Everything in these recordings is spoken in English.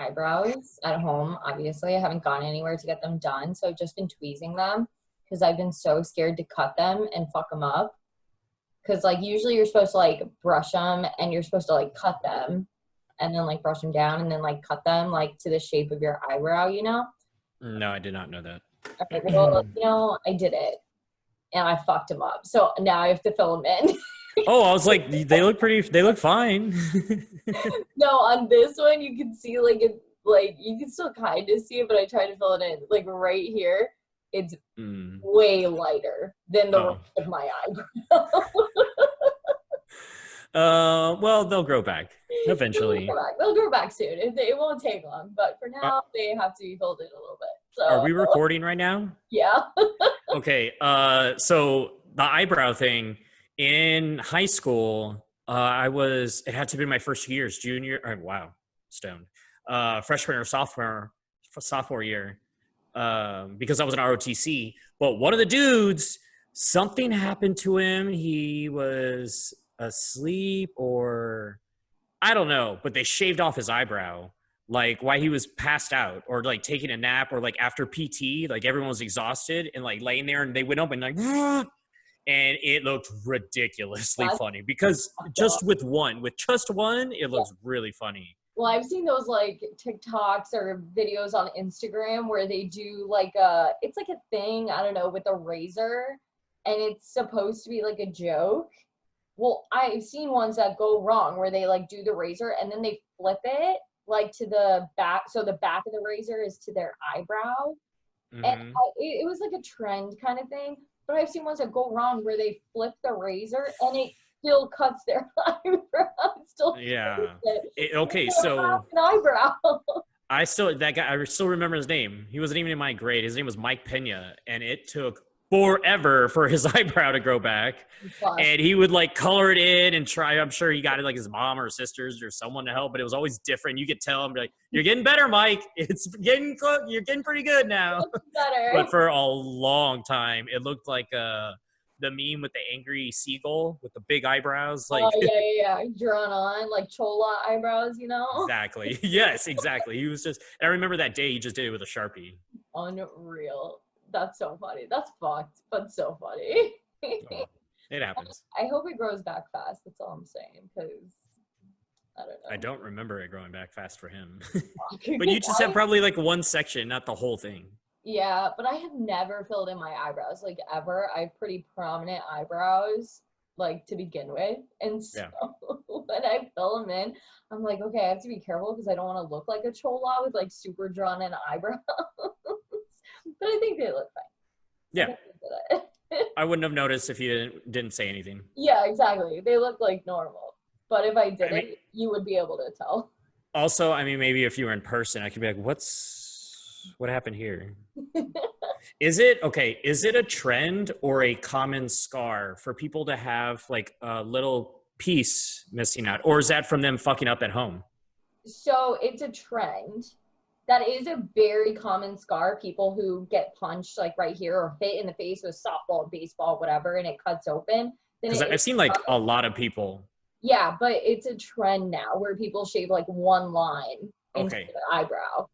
eyebrows at home. Obviously, I haven't gone anywhere to get them done, so I've just been tweezing them because I've been so scared to cut them and fuck them up. Because like usually you're supposed to like brush them and you're supposed to like cut them and then like brush them down and then like cut them like to the shape of your eyebrow, you know? No, I did not know that. Okay, well, you know, I did it and I fucked them up. So now I have to fill them in. oh, I was like, they look pretty. They look fine. no, on this one you can see like it, like you can still kind of see it, but I tried to fill it in like right here. It's mm. way lighter than the oh. rest of my eyebrow. uh, well, they'll grow back eventually. They'll grow back, they'll grow back soon. It, it, won't take long, but for now uh, they have to be filled in a little bit. So, are we recording right now? Yeah. okay. Uh, so the eyebrow thing in high school, uh, I was, it had to be my first years, junior, or, wow, stoned, uh, freshman or sophomore, sophomore year, um, because I was an ROTC. But one of the dudes, something happened to him. He was asleep or I don't know, but they shaved off his eyebrow like why he was passed out or like taking a nap or like after PT, like everyone was exhausted and like laying there and they went up and like and it looked ridiculously That's funny because just with one, with just one, it looks yeah. really funny. Well, I've seen those like TikToks or videos on Instagram where they do like a, it's like a thing, I don't know, with a razor and it's supposed to be like a joke. Well, I've seen ones that go wrong where they like do the razor and then they flip it like to the back. So the back of the razor is to their eyebrow. Mm-hmm. And I, it, it was like a trend kind of thing but I've seen ones that go wrong where they flip the razor and it still cuts their eyebrow. still yeah. It, okay, so eyebrow. I still that guy. I still remember his name. He wasn't even in my grade. His name was Mike Pena, and it took forever for his eyebrow to grow back. And he would like color it in and try. I'm sure he got it like his mom or sisters or someone to help, but it was always different. You could tell him like, "You're getting better, Mike. It's getting close. You're getting pretty good now." Better. but for a long time, it looked like uh the meme with the angry seagull with the big eyebrows, like oh, yeah, yeah, yeah, drawn on like chola eyebrows, you know. Exactly. yes, exactly. He was just. I remember that day he just did it with a sharpie. Unreal that's so funny. That's fucked, but so funny. oh, it happens. I hope it grows back fast. That's all I'm saying. Because I don't know. I don't remember it growing back fast for him. but you just have probably like one section, not the whole thing. Yeah, but I have never filled in my eyebrows like ever. I have pretty prominent eyebrows like to begin with. And so yeah. when I fill them in, I'm like, okay, I have to be careful because I don't want to look like a chola with like super drawn in eyebrows but I think they look fine. Yeah. I wouldn't have noticed if you didn't, didn't say anything. Yeah, exactly. They look like normal. But if I did I mean, you would be able to tell. Also, I mean, maybe if you were in person, I could be like, what's, what happened here? is it, okay, is it a trend or a common scar for people to have like a little piece missing out? Or is that from them fucking up at home? So it's a trend that is a very common scar. People who get punched like right here or hit in the face with softball, baseball, whatever, and it cuts open. Because I've seen like a lot of people. Yeah, but it's a trend now where people shave like one line into okay. their eyebrow.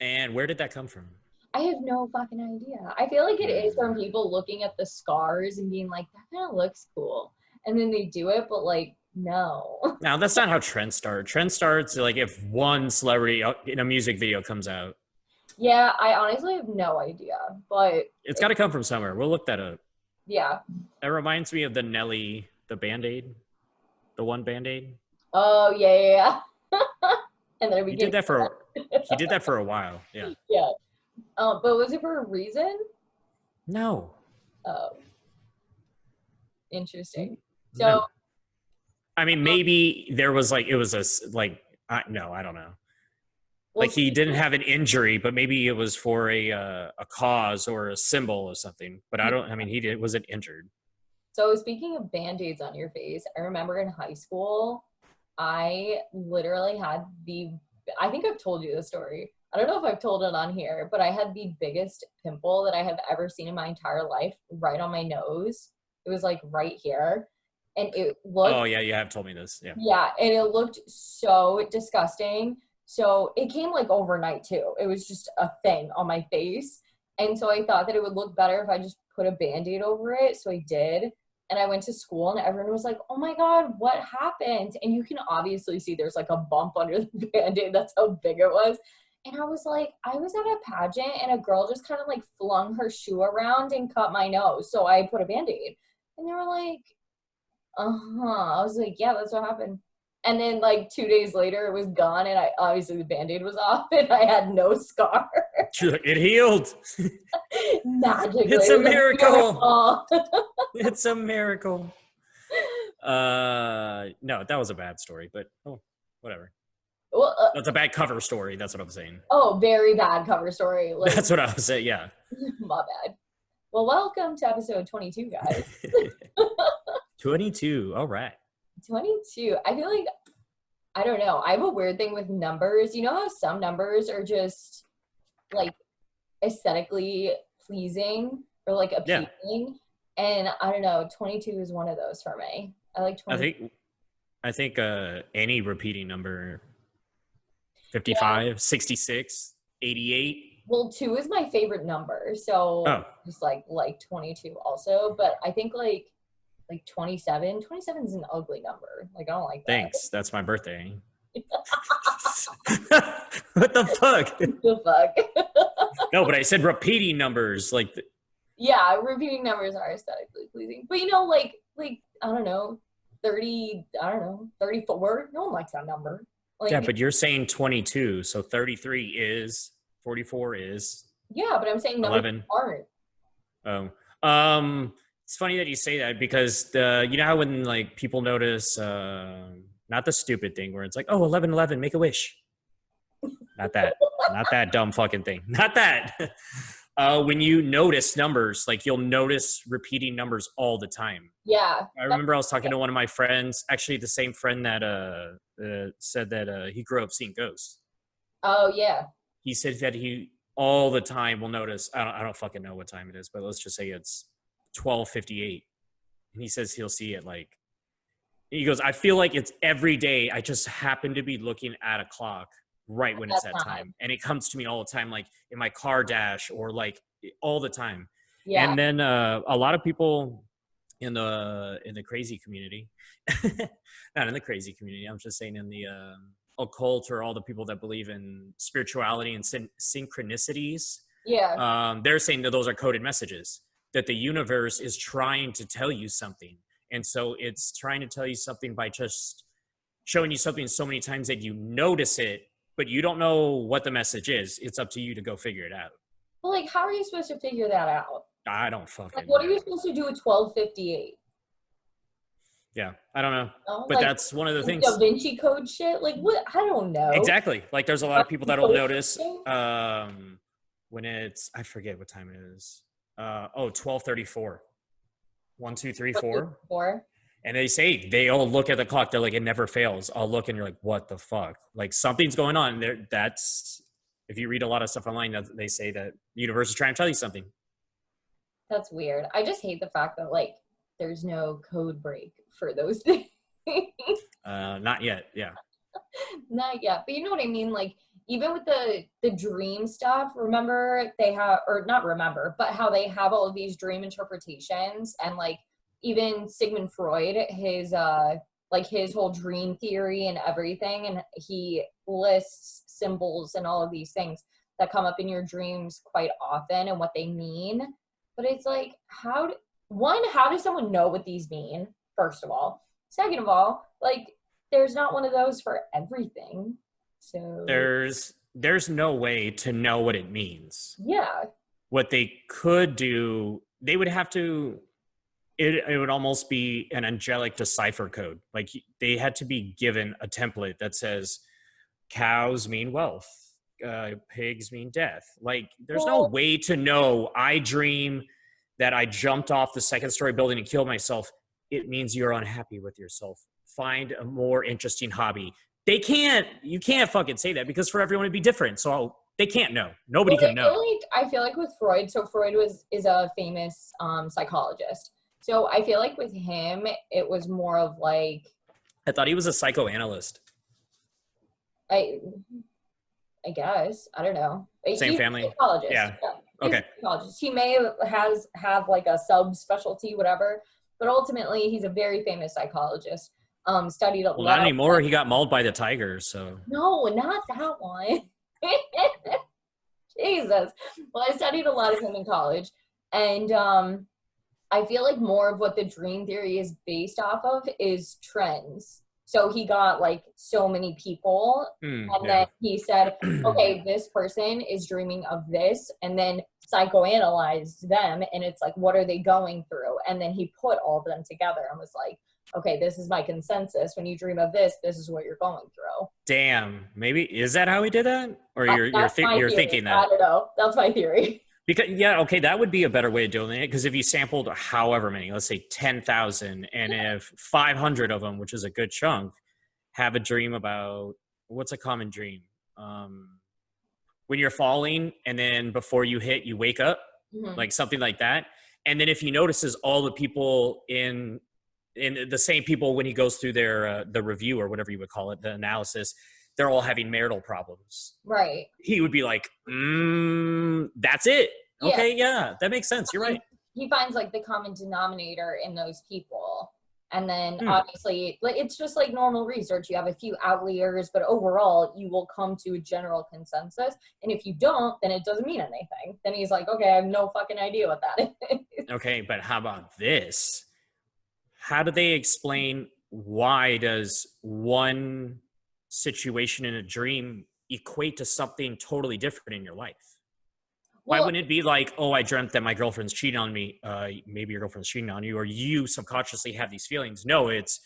And where did that come from? I have no fucking idea. I feel like it is from hmm. people looking at the scars and being like, that kind of looks cool. And then they do it, but like no. Now that's not how trends start. Trend starts like if one celebrity uh, in a music video comes out. Yeah, I honestly have no idea, but it's got to come from somewhere. We'll look that up. Yeah. It reminds me of the Nelly, the Band Aid, the one Band Aid. Oh yeah, yeah. yeah. and then we he did that for he did that for a while. Yeah. Yeah. Um, but was it for a reason? No. Oh. Interesting. So no. I mean, maybe there was like it was a like I, no, I don't know. Like he didn't have an injury, but maybe it was for a uh, a cause or a symbol or something. But I don't. I mean, he did, wasn't injured. So speaking of band-aids on your face, I remember in high school, I literally had the. I think I've told you the story. I don't know if I've told it on here, but I had the biggest pimple that I have ever seen in my entire life, right on my nose. It was like right here and it oh, looked Oh yeah, you have told me this. Yeah. yeah, and it looked so disgusting. So it came like overnight too. It was just a thing on my face. And so I thought that it would look better if I just put a band-aid over it. So I did. And I went to school and everyone was like, Oh my god, what happened? And you can obviously see there's like a bump under the band-aid. That's how big it was. And I was like, I was at a pageant and a girl just kind of like flung her shoe around and cut my nose. So I put a band-aid. And they were like, uh-huh. I was like, yeah, that's what happened. And then like two days later, it was gone, and I obviously the band-aid was off, and I had no scar. It healed. Magically, It's a miracle. miracle. it's a miracle. Uh, no, that was a bad story, but oh, whatever. well, uh, That's a bad cover story. That's what I'm saying. oh, very bad cover story. Like, That's what I was saying. Yeah. my bad. Well, welcome to episode 22, guys. 22. All right. 22. I feel like I don't know. I have a weird thing with numbers. You know how some numbers are just like aesthetically pleasing or like Yeah. appealing? And I don't know, 22 is one of those for me. I like 22. I think, I think, uh, any repeating number 55, 66, 88. well, 2 is my favorite number. So Oh, just like like 22 also, but I think like like 27, 27 is an ugly number. Like I don't like that. thanks. That's my birthday. what the fuck? The fuck? No, but I said repeating numbers. Like, th- yeah, repeating numbers are aesthetically pleasing. But you know, like like I don't know, thirty, I don't know, thirty-four. No one likes that number. Like, yeah, but you're saying 22. So 33 is, 44 is, yeah, but I'm saying numbers 11. aren't. Oh, um, it's funny that you say that because the you know how when like people notice, uh, not the stupid thing where it's like, oh, 11, 11, make a wish. Not that, not that dumb fucking thing. Not that. Uh, when you notice numbers, like you'll notice repeating numbers all the time. Yeah, I remember I was talking to one of my friends, actually the same friend that uh, uh said that uh, he grew up seeing ghosts. oh yeah, He said that he all the time will notice. I don't, I don't fucking know what time it is, but let's just say it's twelve fifty eight, and he says he'll see it like. He goes, I feel like it's every day. I just happen to be looking at a clock right when it's that time. time, and it comes to me all the time, like in my car dash or like all the time. yeah. And then uh, a lot of people in the in the crazy community, not in the crazy community. I'm just saying in the um occult or all the people that believe in spirituality and syn- synchronicities. yeah, Um, they're saying that those are coded messages that the universe is trying to tell you something, and so it's trying to tell you something by just showing you something so many times that you notice it, but you don't know what the message is. It's up to you to go figure it out. well, like how are you supposed to figure that out? I don't fucking. Like, what are you supposed to do at twelve fifty-eight? Yeah, I don't know. No? But like, that's one of the things. Da Vinci Code shit. Like what? I don't know. Exactly. Like there's a lot of people that'll notice um when it's I forget what time it is. Uh oh, 1234. One, two, three, four. Four. And they say they all look at the clock, they're like, it never fails. I'll look and you're like, what the fuck? Like something's going on. There that's if you read a lot of stuff online, that they say that the universe is trying to tell you something. That's weird. I just hate the fact that like there's no code break for those things. Uh not yet. Yeah. Not yet, but you know what I mean. Like even with the the dream stuff, remember they have or not remember, but how they have all of these dream interpretations and like even Sigmund Freud, his uh like his whole dream theory and everything, and he lists symbols and all of these things that come up in your dreams quite often and what they mean. But it's like how do, one, how does someone know what these mean? First of all, second of all, like there's not one of those for everything. So There's there's no way to know what it means. yeah, what they could do they would have to it, it would almost be an angelic decipher code. Like they had to be given a template that says cows mean wealth uh, pigs mean death. Like there's no way to know. I dream that i jumped off the second story building and killed myself. It means you're unhappy with yourself. Find a more interesting hobby they can't you can't fucking say that because for everyone it'd be different so they can't know nobody Well, can I know feel like I feel like with Freud. So Freud was is a famous um, psychologist. So I feel like with him, it was more of like I thought he was a psychoanalyst. I, I guess I don't know. He's Same a family? psychologist. Yeah. He's Okay. psychologist. He may has have like a subspecialty, whatever, but ultimately he's a very famous psychologist. Um, studied a Well, lot. not anymore. He got mauled by the tigers. So No, not that one. Jesus. Well, I studied a lot of him in college, and um, I feel like more of what the dream theory is based off of is trends. So he got like so many people, Hmm, and yeah. then he said, okay, this person is dreaming of this, and then psychoanalyzed them, and it's like, what are they going through? And then he put all of them together and was like, okay, this is my consensus. When you dream of this, this is what you're going through. Damn. Maybe is that how he did that, or That- you're you're, thi- you're thinking I that? don't know. That's my theory. Because yeah, okay, that would be a better way of doing it. Because if you sampled however many, let's say ten thousand, and if five hundred of them, which is a good chunk, have a dream about what's a common dream? Um, when you're falling, and then before you hit, you wake up, Mhm. like something like that. And then if he notices all the people in in the same people when he goes through their uh, the review or whatever you would call it, the analysis, they're all having marital problems Right. he would be like, mm, "That's it." Okay, yeah, that makes sense. You're right. He finds like the common denominator in those people. And then Hmm. obviously, like it's just like normal research. You have a few outliers, but overall, you will come to a general consensus. And if you don't, then it doesn't mean anything. Then he's like, okay, I have no fucking idea what that is. Okay, but how about this? How do they explain why does one situation in a dream equate to something totally different in your life? Why wouldn't it be like, oh, I dreamt that my girlfriend's cheating on me? Uh, maybe your girlfriend's cheating on you, or you subconsciously have these feelings. No, it's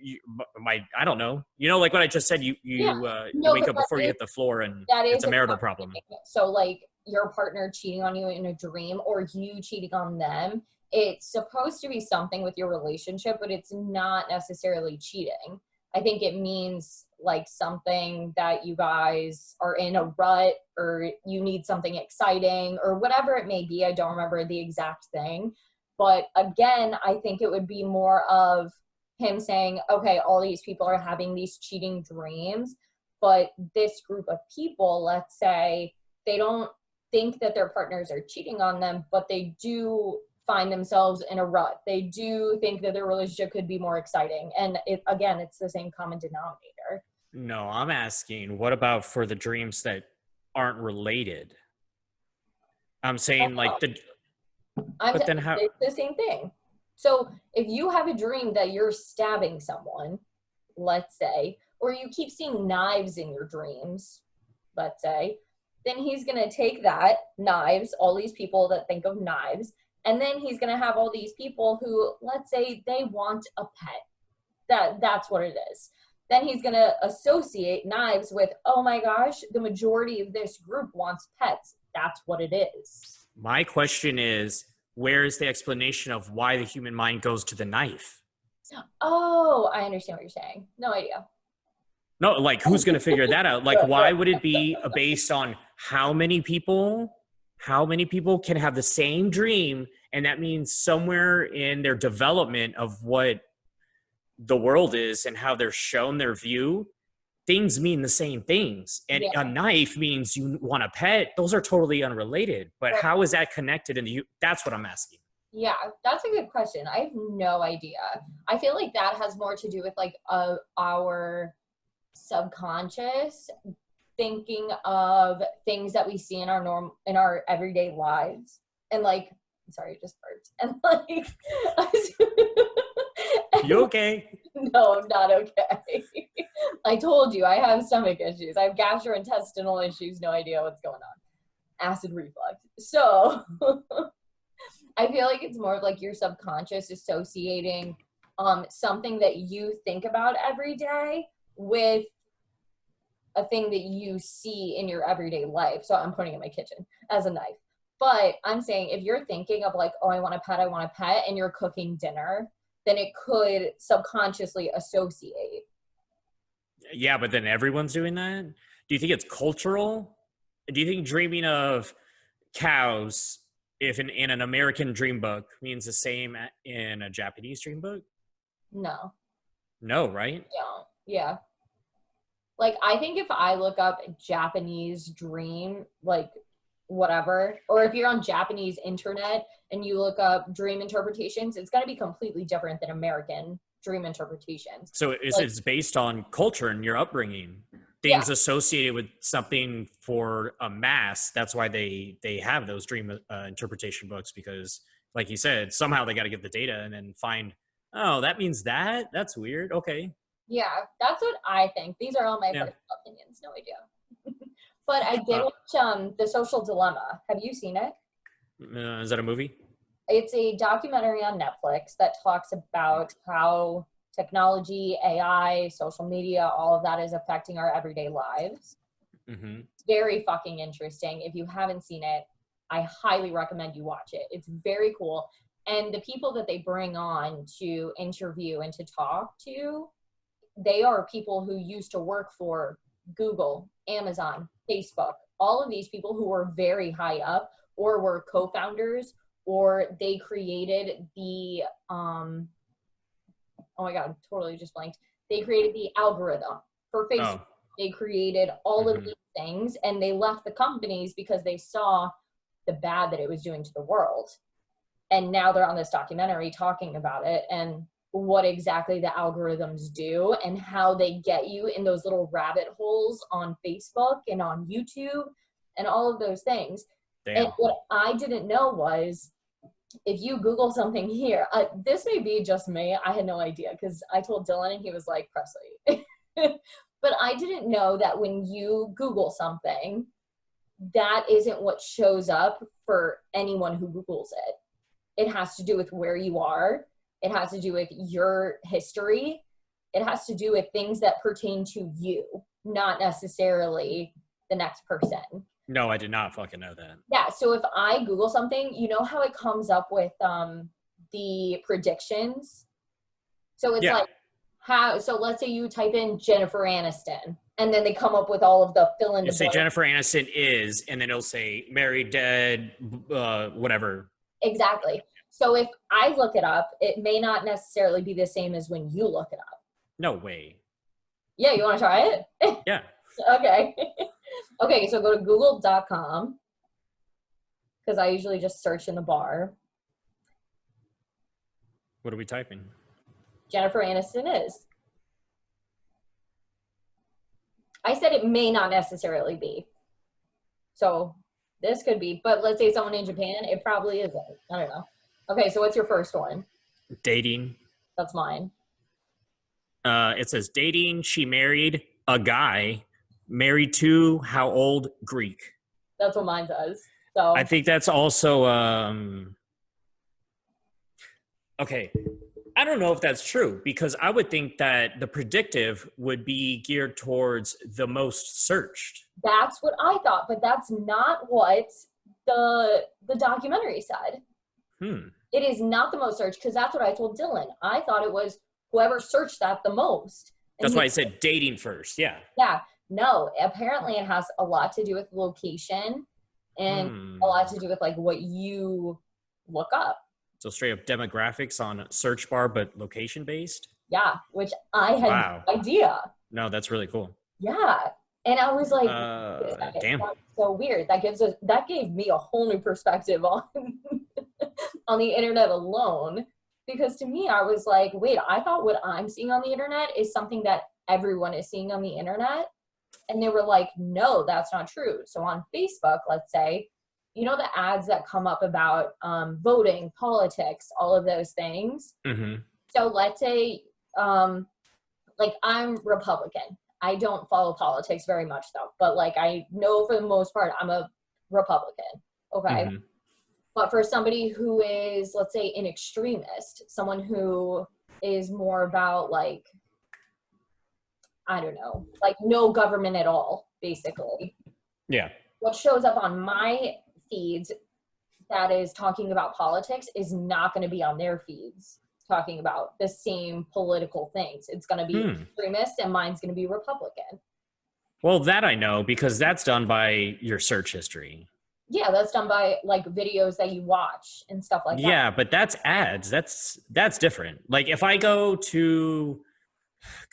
you, my. I don't know. You know, like what I just said. You you, Yeah. uh, you No, wake up before you hit the floor, and that is it's a marital problem. So like your partner cheating on you in a dream or you cheating on them, it's supposed to be something with your relationship, but it's not necessarily cheating. I think it means like something that you guys are in a rut or you need something exciting or whatever it may be. I don't remember the exact thing. But again, I think it would be more of him saying, okay, all these people are having these cheating dreams, but this group of people, let's say, they don't think that their partners are cheating on them, but they do find themselves in a rut. They do think that their relationship could be more exciting. And it, again, it's the same common denominator. No, I'm asking, what about for the dreams that aren't related? I'm saying like the I'm But t- then how- it's the same thing. So if you have a dream that you're stabbing someone, let's say, or you keep seeing knives in your dreams, let's say, then he's going to take that knives, all these people that think of knives, and then he's going to have all these people who let's say they want a pet. That that's what it is. Then he's going to associate knives with, "Oh my gosh, the majority of this group wants pets." That's what it is. my question is, where is the explanation of why the human mind goes to the knife? Oh, I understand what you're saying. No idea. No, like who's going to figure that out? Like why would it be based on how many people how many people can have the same dream and that means somewhere in their development of what the world is and how they're shown their view things mean the same things and Yeah. a knife means you want a pet those are totally unrelated but Right. how is that connected in the that's what i'm asking Yeah, that's a good question. I have no idea. I feel like that has more to do with like uh, our subconscious thinking of things that we see in our norm in our everyday lives. And like sorry just burped. And like you okay? No i'm not okay. I told you i have stomach issues. I have gastrointestinal issues no idea what's going on. Acid reflux. So i feel like it's more of like your subconscious associating um something that you think about every day with a thing that you see in your everyday life so i'm pointing at my kitchen as a knife but i'm saying if you're thinking of like oh i want a pet i want a pet and you're cooking dinner then it could subconsciously associate. Yeah, but then everyone's doing that. Do you think it's cultural? Do you think dreaming of cows if in, in an American dream book means the same in a Japanese dream book? No. No, right? don't. Yeah. Like I think if I look up Japanese dream, like whatever, or if you're on Japanese internet and you look up dream interpretations, it's gonna be completely different than American dream interpretations. So it's, Like- it's based on culture and your upbringing. Things associated with something for a mass. That's why they they have those dream uh, interpretation books because, like you said, somehow they got to get the data and then find. Oh, that means that. That's weird. Okay. Yeah, that's what I think. These are all my Yeah. personal opinions, no idea. but I did Uh, watch um The Social Dilemma. Have you seen it? Uh, is that a movie? It's a documentary on Netflix that talks about how technology, AI, social media, all of that is affecting our everyday lives. hmm It's very fucking interesting. If you haven't seen it, I highly recommend you watch it. It's very cool. And the people that they bring on to interview and to talk to, they are people who used to work for Google, Amazon, Facebook, all of these people who were very high up or were co-founders or they created the um oh my god, totally just blanked. They created the algorithm for Facebook Oh, they created all Mhm. of these things and they left the companies because they saw the bad that it was doing to the world and now they're on this documentary talking about it and what exactly the algorithms do and how they get you in those little rabbit holes on facebook and on youtube and all of those things damn. and what I didn't know was if you Google something here, uh, this may be just me. I had no idea because I told Dylan and he was like, Presley. but I didn't know that when you Google something, that isn't what shows up for anyone who Googles it. It has to do with where you are, it has to do with your history, it has to do with things that pertain to you, not necessarily the next person. No, I did not fucking know that. Yeah, so if I Google something, you know how it comes up with um the predictions? So it's Yeah. like how so let's say you type in Jennifer Aniston and then they come up with all of the fill in the say. Jennifer Aniston is, and then it'll say married, dead, uh, whatever. Exactly. So if I look it up, it may not necessarily be the same as when you look it up. No way. Yeah, you want to try it? Yeah. okay. okay, so go to google.com because I usually just search in the bar. What are we typing? Jennifer Aniston is. I said it may not necessarily be. So this could be, but let's say someone in Japan, it probably isn't. I don't know. Okay, so what's your first one? Dating. That's mine. Uh, it says dating. She married a guy. Married to how old? Greek. That's what mine says. So I think that's also um okay. I don't know if that's true because I would think that the predictive would be geared towards the most searched. that's what I thought, but that's not what the the documentary said. Hmm. It is not the most searched because that's what I told Dylan. I thought it was whoever searched that the most. And That's why I said dating first. Yeah. Yeah, no, apparently it has a lot to do with location and Hmm. a lot to do with like what you look up. So straight up demographics on search bar, but location based. Yeah, which I had Wow. no idea. No, that's really cool. Yeah. And I was like, Uh, "Wait a second, damn. that's so weird. That gives us that gave me a whole new perspective on on the internet alone. Because to me, I was like, wait, I thought what I'm seeing on the internet is something that everyone is seeing on the internet. And they were like, no, that's not true. So on Facebook, let's say, you know, the ads that come up about um, voting, politics, all of those things. hmm So let's say, um, like I'm Republican. I don't follow politics very much though, but like I know for the most part I'm a Republican. Okay. Mhm. But for somebody who is, let's say, an extremist, someone who is more about like, I don't know, like no government at all, basically. Yeah. What shows up on my feeds that is talking about politics is not going to be on their feeds talking about the same political things. It's going to be Hmm. extremist and mine's going to be Republican. Well, that I know because that's done by your search history. Yeah, that's done by like videos that you watch and stuff like that. yeah, but that's ads. That's that's different. Like if I go to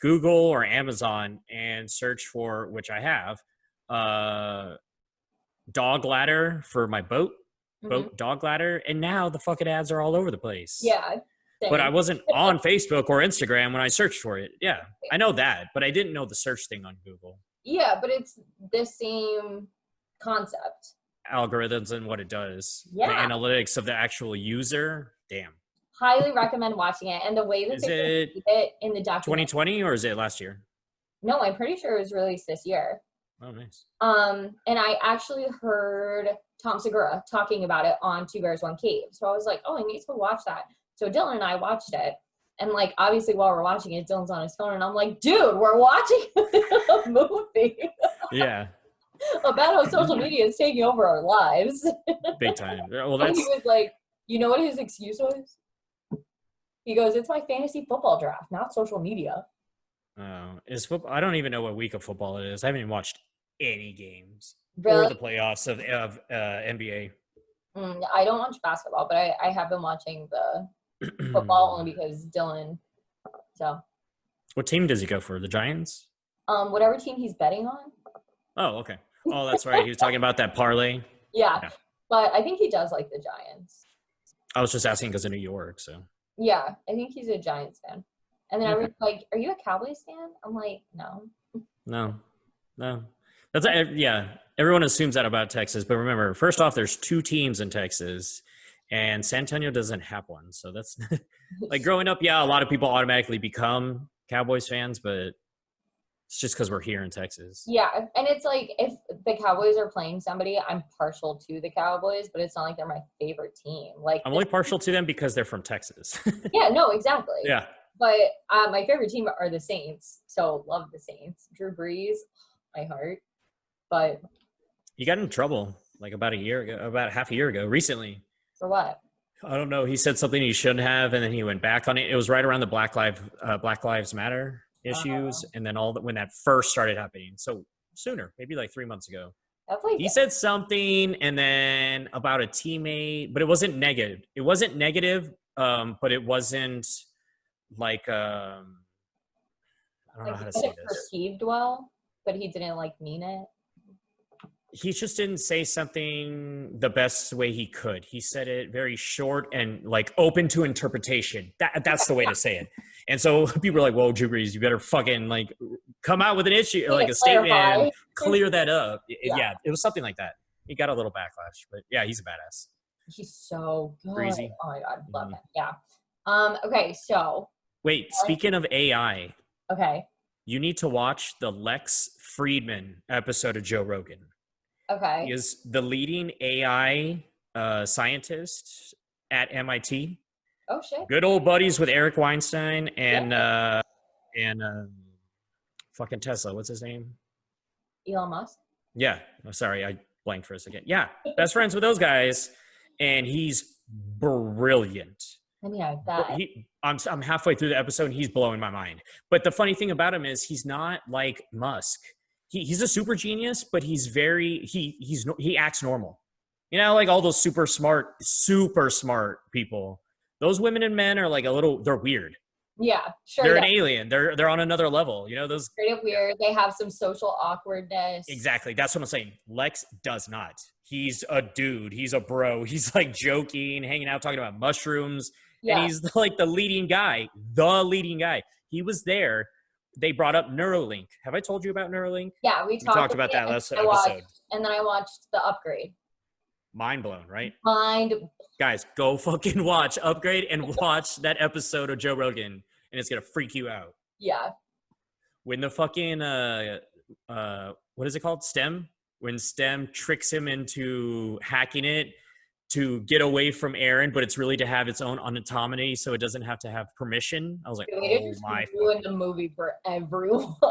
Google or Amazon and search for which I have, uh dog ladder for my boat, boat dog ladder, and now the fucking ads are all over the place. Yeah. But I wasn't on Facebook or Instagram when I searched for it. Yeah, I know that, but I didn't know the search thing on Google. Yeah, but it's the same concept. Algorithms and what it does. Yeah. The analytics of the actual user. Damn. Highly recommend watching it. And the way that Is they it it in the documentary. 2020 or is it last year? No, I'm pretty sure it was released this year. Oh, nice. Um, and I actually heard Tom Segura talking about it on Two Bears One Cave. So I was like, oh, I need to watch that. So Dylan and I watched it. And like obviously while we're watching it, Dylan's on his phone and I'm like, dude, we're watching a movie Yeah, about how social media is taking over our lives. big time. Well, And that's he was like, you know what his excuse was? He goes, it's my fantasy football draft, not social media. uh, is football. I don't even know what week of football it is. I haven't even watched any games Really? or the playoffs of of uh, NBA. Mm, I don't watch basketball, but I, I have been watching the football only because Dylan. So, what team does he go for? The Giants? um, whatever team he's betting on, Oh, okay. Oh, that's right. He was talking about that parlay. yeah. Yeah. But I think he does like the Giants. I was just asking because of New York. So Yeah, I think he's a Giants fan. And then I was like, "Are you a Cowboys fan?" I'm like, "No." no, no. That's yeah. Everyone assumes that about Texas, but remember, first off, there's two teams in Texas, and San Antonio doesn't have one. So that's like growing up. Yeah, a lot of people automatically become Cowboys fans, but it's just because we're here in Texas. Yeah, and it's like if the Cowboys are playing somebody, I'm partial to the Cowboys, but it's not like they're my favorite team. Like, I'm only partial to them because they're from Texas. yeah, no, exactly. yeah. But uh, my favorite team are the Saints, so love the Saints. Drew Brees, my heart. But you got in trouble like about a year ago, about half a year ago, recently. for what? I don't know. He said something he shouldn't have, and then he went back on it. It was right around the Black Lives uh, Black Lives Matter issues, and then all that when that first started happening. So sooner, maybe like three months ago, like he said something, and then about a teammate, but it wasn't negative. It wasn't negative, um, but it wasn't like um, I don't know how to say it this. perceived well, but he didn't like mean it. he just didn't say something the best way he could. He said it very short and like open to interpretation. That that's the way to say it. And so people are like, "Whoa, Drew Brees, you better fucking like come out with an issue, Yeah, like a statement, and clear that up." Y- Yeah. Yeah. it was something like that. He got a little backlash, but yeah, he's a badass. He's so good. Breezy. Oh my god, love Mhm. him. Yeah. Um. Okay. So. Wait, speaking of AI, Okay. you need to watch the Lex Fridman episode of Joe Rogan. Okay. He is the leading AI uh, scientist at MIT. Oh shit. good old buddies with Eric Weinstein and uh and um fucking Tesla. What's his name? Elon Musk. Yeah. Oh, sorry, I blanked for a second. Yeah, best friends with those guys, and he's brilliant. I mean, that. He, I'm I'm halfway through the episode, and he's blowing my mind. But the funny thing about him is he's not like Musk. He, he's a super genius, but he's very he he's he acts normal. You know, like all those super smart, super smart people. Those women and men are like a little. They're weird. Yeah. Sure. they're yeah. an alien. They're they're on another level. You know those Straight up weird. They have some social awkwardness. exactly. That's what I'm saying. Lex does not. He's a dude. He's a bro. He's like joking, hanging out, talking about mushrooms, Yeah. and he's like the leading guy. The leading guy. He was there. They brought up Neuralink. Have I told you about Neuralink? yeah. We We talked, talked about that last I watched- episode. and then I watched the upgrade. Mind blown, right? Mind. Guys, go fucking watch Upgrade and watch that episode of Joe Rogan, and it's gonna freak you out. Yeah. when the fucking uh uh what is it called stem when stem tricks him into hacking it to get away from Eron but it's really to have its own autonomy so it doesn't have to have permission. I was like Dude, oh my ruined the movie for everyone.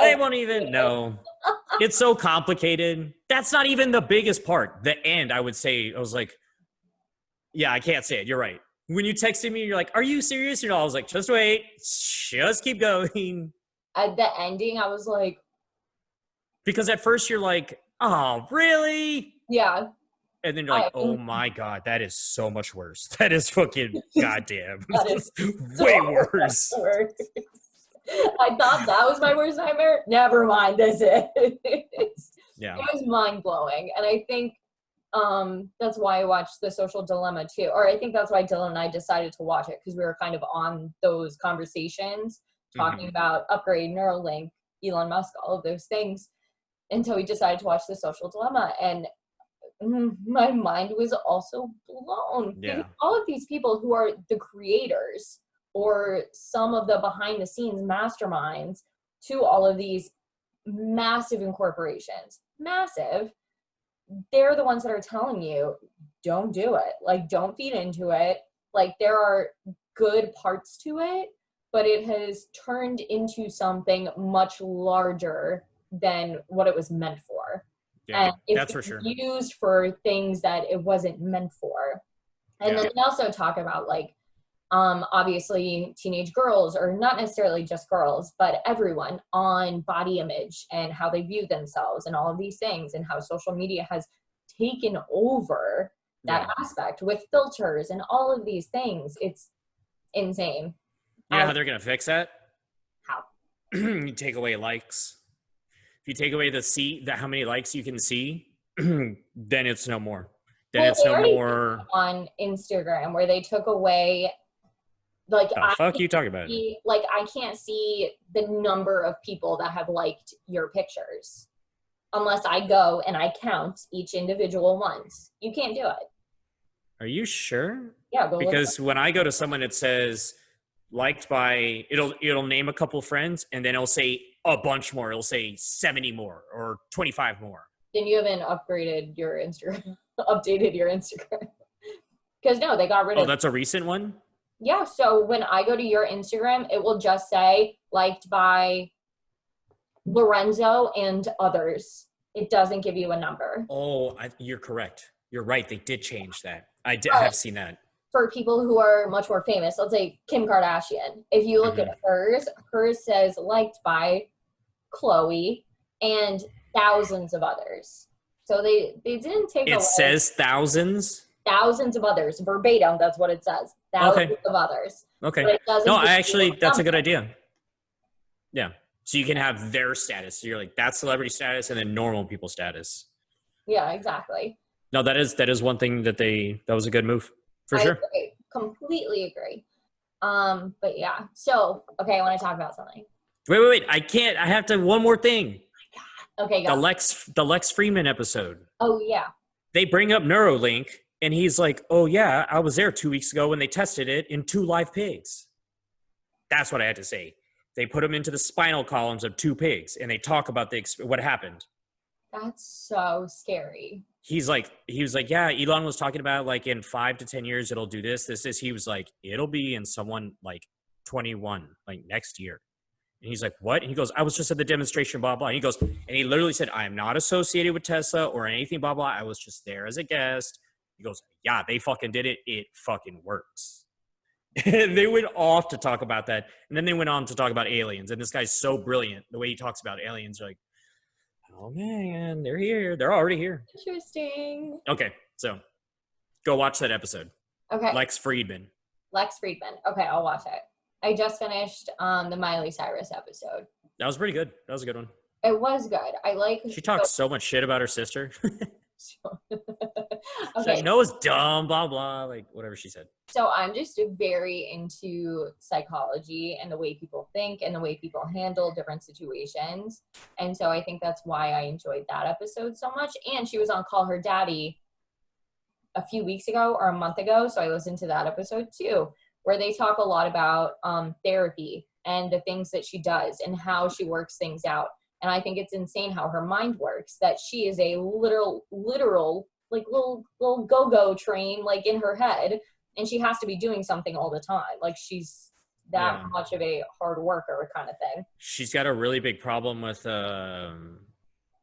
i won't even know. It's so complicated. That's not even the biggest part. The end i would say i was like yeah i can't say it. You're right. When you texted me you're like are you serious? You know i was like just wait. Just keep going. At the ending, I was like, because at first you're like, oh, really? Yeah. And then you're like, I- oh my god, that is so much worse. That is fucking goddamn. That is way so worse. worse. I thought that was my worst nightmare. Never mind, this is. Yeah. it was mind blowing and i think um that's why i watched the social dilemma too or i think that's why dylan and i decided to watch it because we were kind of on those conversations talking about upgrade neuralink elon musk all of those things until we decided to watch the social dilemma and Mm, my mind was also blown. Yeah. All of these people who are the creators or some of the behind the scenes masterminds to all of these massive incorporations massive they're the ones that are telling you don't do it. Like don't feed into it. Like there are good parts to it but it has turned into something much larger than what it was meant for Yeah. and it's That's for sure. used for things that it wasn't meant for and Yeah. then they also talk about like um, obviously teenage girls or not necessarily just girls but everyone on body image and how they view themselves and all of these things and how social media has taken over that Yeah. aspect with filters and all of these things it's insane You know how they're gonna fix that? How? you take away likes. You take away the see that how many likes you can see, then it's no more. Then Well, it's no more. on instagram where they took away like The I fuck you talking about? see, like I can't see the number of people that have liked your pictures unless I go and I count each individual ones. You can't do it. Are you sure? Yeah, go Because when I go to someone, it says liked by it'll it'll name a couple friends and then it'll say a bunch more. It'll say seventy more or twenty five more. then you haven't upgraded your Instagram, updated your Instagram. Because no, they got rid Oh, of. Oh, that's a recent one. yeah, so when I go to your Instagram, it will just say liked by Lorenzo and others. It doesn't give you a number. Oh, I, you're correct. You're right. They did change that. I did Right. Oh. have seen that. For people who are much more famous, let's say Kim Kardashian. If you look at mm-hmm. hers, hers says liked by Chloe and thousands of others. So they they didn't take It says thousands. thousands of others verbatim. That's what it says. Thousands of others. Okay. But it doesn't No, I actually that's a good idea. Yeah. So you can have their status. So you're like that's celebrity status and then normal people status. Yeah, exactly. No, that is that is one thing that they that was a good move for I sure. agree. Completely agree. Um, but yeah. So okay, I want to talk about something. Wait, wait, wait! I can't. I have to. One more thing. Okay, The. Lex the Lex Freeman episode. Oh yeah. They bring up Neuralink, and he's like, "Oh yeah, I was there two weeks ago when they tested it in two live pigs." That's what I had to say. They put them into the spinal columns of two pigs, and they talk about the what happened. That's so scary. he's like he was like yeah elon was talking about like in five to ten years it'll do this this this. He was like it'll be in someone like 21 like next year. And he's like what? And he goes i was just at the demonstration blah blah. And he goes and he literally said i am not associated with tesla or anything blah blah. I was just there as a guest. He goes yeah they fucking did it. It fucking works. And they went off to talk about that. And then they went on to talk about aliens. And this guy's so brilliant the way he talks about aliens like oh man they're here they're already here Interesting. Okay, so go watch that episode. Okay. Lex Fridman. Lex Fridman. Okay, I'll watch it. I just finished um the Miley Cyrus episode. That was pretty good. That was a good one. It was good. I like. She talks so much shit about her sister. She's okay, like, Noah's dumb, blah blah, like whatever she said. so I'm just very into psychology and the way people think and the way people handle different situations, and so I think that's why I enjoyed that episode so much. And she was on Call Her Daddy a few weeks ago or a month ago, so I listened to that episode too, where they talk a lot about um, therapy and the things that she does and how she works things out. And I think it's insane how her mind works. That she is a literal, literal, like little little go go train, like in her head, and she has to be doing something all the time. Like she's that Yeah. much of a hard worker, kind of thing. She's got a really big problem with um,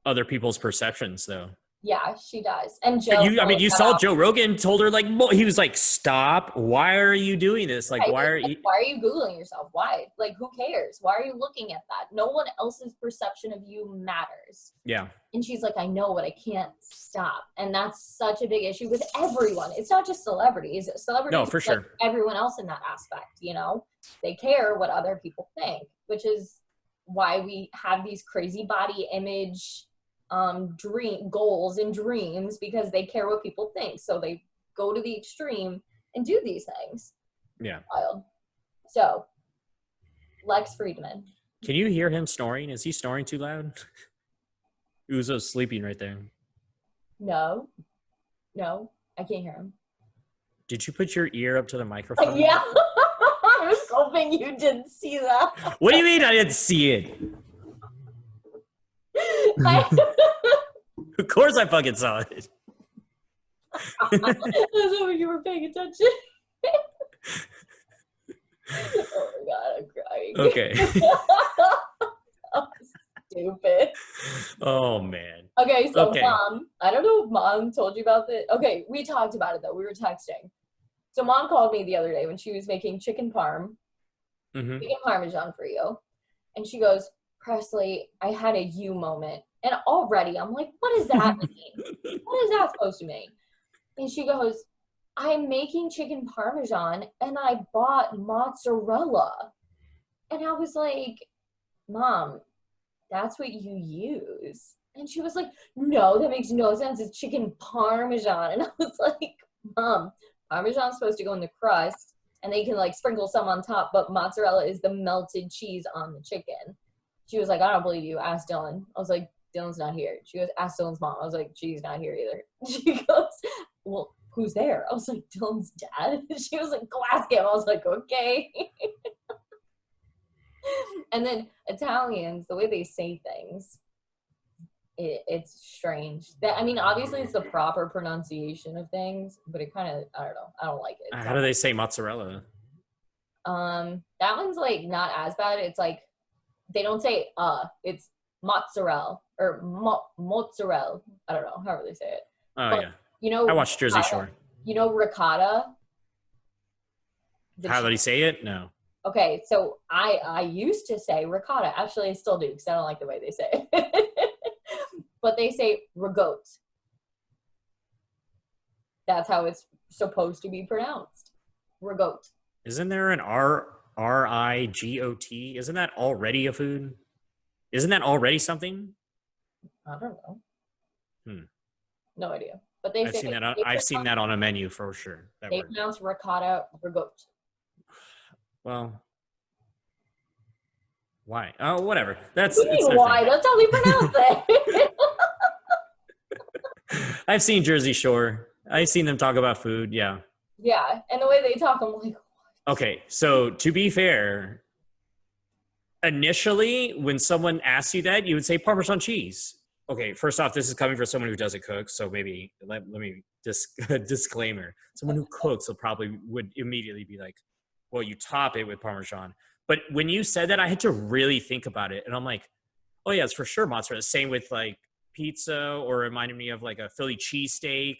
other people's perceptions, though. Yeah, she does. And Joe. you, I mean, you saw out. Joe Rogan told her like he was like, "Stop! Why are you doing this? Like, Right, why are like, you?" why are you googling yourself? Why? Like, who cares? Why are you looking at that? No one else's perception of you matters. Yeah, And she's like, I know, but I can't stop. And that's such a big issue with everyone. It's not just celebrities. Celebrities, No, for is like sure. everyone else in that aspect, you know, they care what other people think, which is why we have these crazy body image um dream goals and dreams because they care what people think. So they go to the extreme and do these things. yeah. Wild. So Lex Fridman. Can you hear him snoring? Is he snoring too loud? Uzo's sleeping right there. No. No, I can't hear him. Did you put your ear up to the microphone? Yeah. I was hoping you didn't see that. What do you mean I didn't see it? Of course I fucking saw it. I was hoping you were paying attention. oh my god, I'm crying. Okay. Stupid. Oh man. Okay, so Okay. mom, I don't know if mom told you about this. Okay, we talked about it though. We were texting. So mom called me the other day when she was making chicken parm, hmm chicken parmesan for you. And she goes, Presley, I had a you moment. And already I'm like, what does that mean? what is that supposed to mean? And she goes, I'm making chicken parmesan and I bought mozzarella. And I was like, Mom, that's what you use. And she was like, No, that makes no sense. It's chicken parmesan. And I was like, Mom, parmesan's supposed to go in the crust and they can like sprinkle some on top, but mozzarella is the melted cheese on the chicken. She was like, I don't believe you. Ask Dylan. I was like, Dylan's not here. She goes, ask Dylan's mom. I was like, she's not here either. She goes, well, who's there? I was like, Dylan's dad. She was like, go ask him. I was like, okay. and then Italians, the way they say things, it, it's strange. That I mean, obviously it's the proper pronunciation of things, but it kind of I don't know. I don't like it. How do they say mozzarella? Um, that one's like not as bad. It's like they don't say uh, it's mozzarella or mo- mozzarella. I don't know however they say it. Oh But- yeah. You know, I watched Jersey ricotta- Shore. You know ricotta. How did he say it? No. Okay, so I I used to say ricotta. Actually, I still do because I don't like the way they say it. but they say rigotte. That's how it's supposed to be pronounced. Rigotte. Isn't there an R R I G O T? Isn't that already a food? Isn't that already something? I don't know. Hmm. No idea. But they I've seen that. On, I've seen that on a menu for sure. That They word. pronounce ricotta rigotte. Well, why? Oh, whatever. That's What do you it's mean their why? thing. That's how they pronounce it. I've seen Jersey Shore. I've seen them talk about food. Yeah. yeah, and the way they talk, I'm like, Okay. So to be fair, initially when someone asks you that, you would say Parmesan cheese. Okay. First off, this is coming from someone who doesn't cook, so maybe let, let me dis- disclaimer. Someone who cooks will probably would immediately be like, "Well, you top it with Parmesan." But when you said that, I had to really think about it, and I'm like, "Oh yeah, it's for sure mozzarella." Same with like pizza, or reminded me of like a Philly cheesesteak,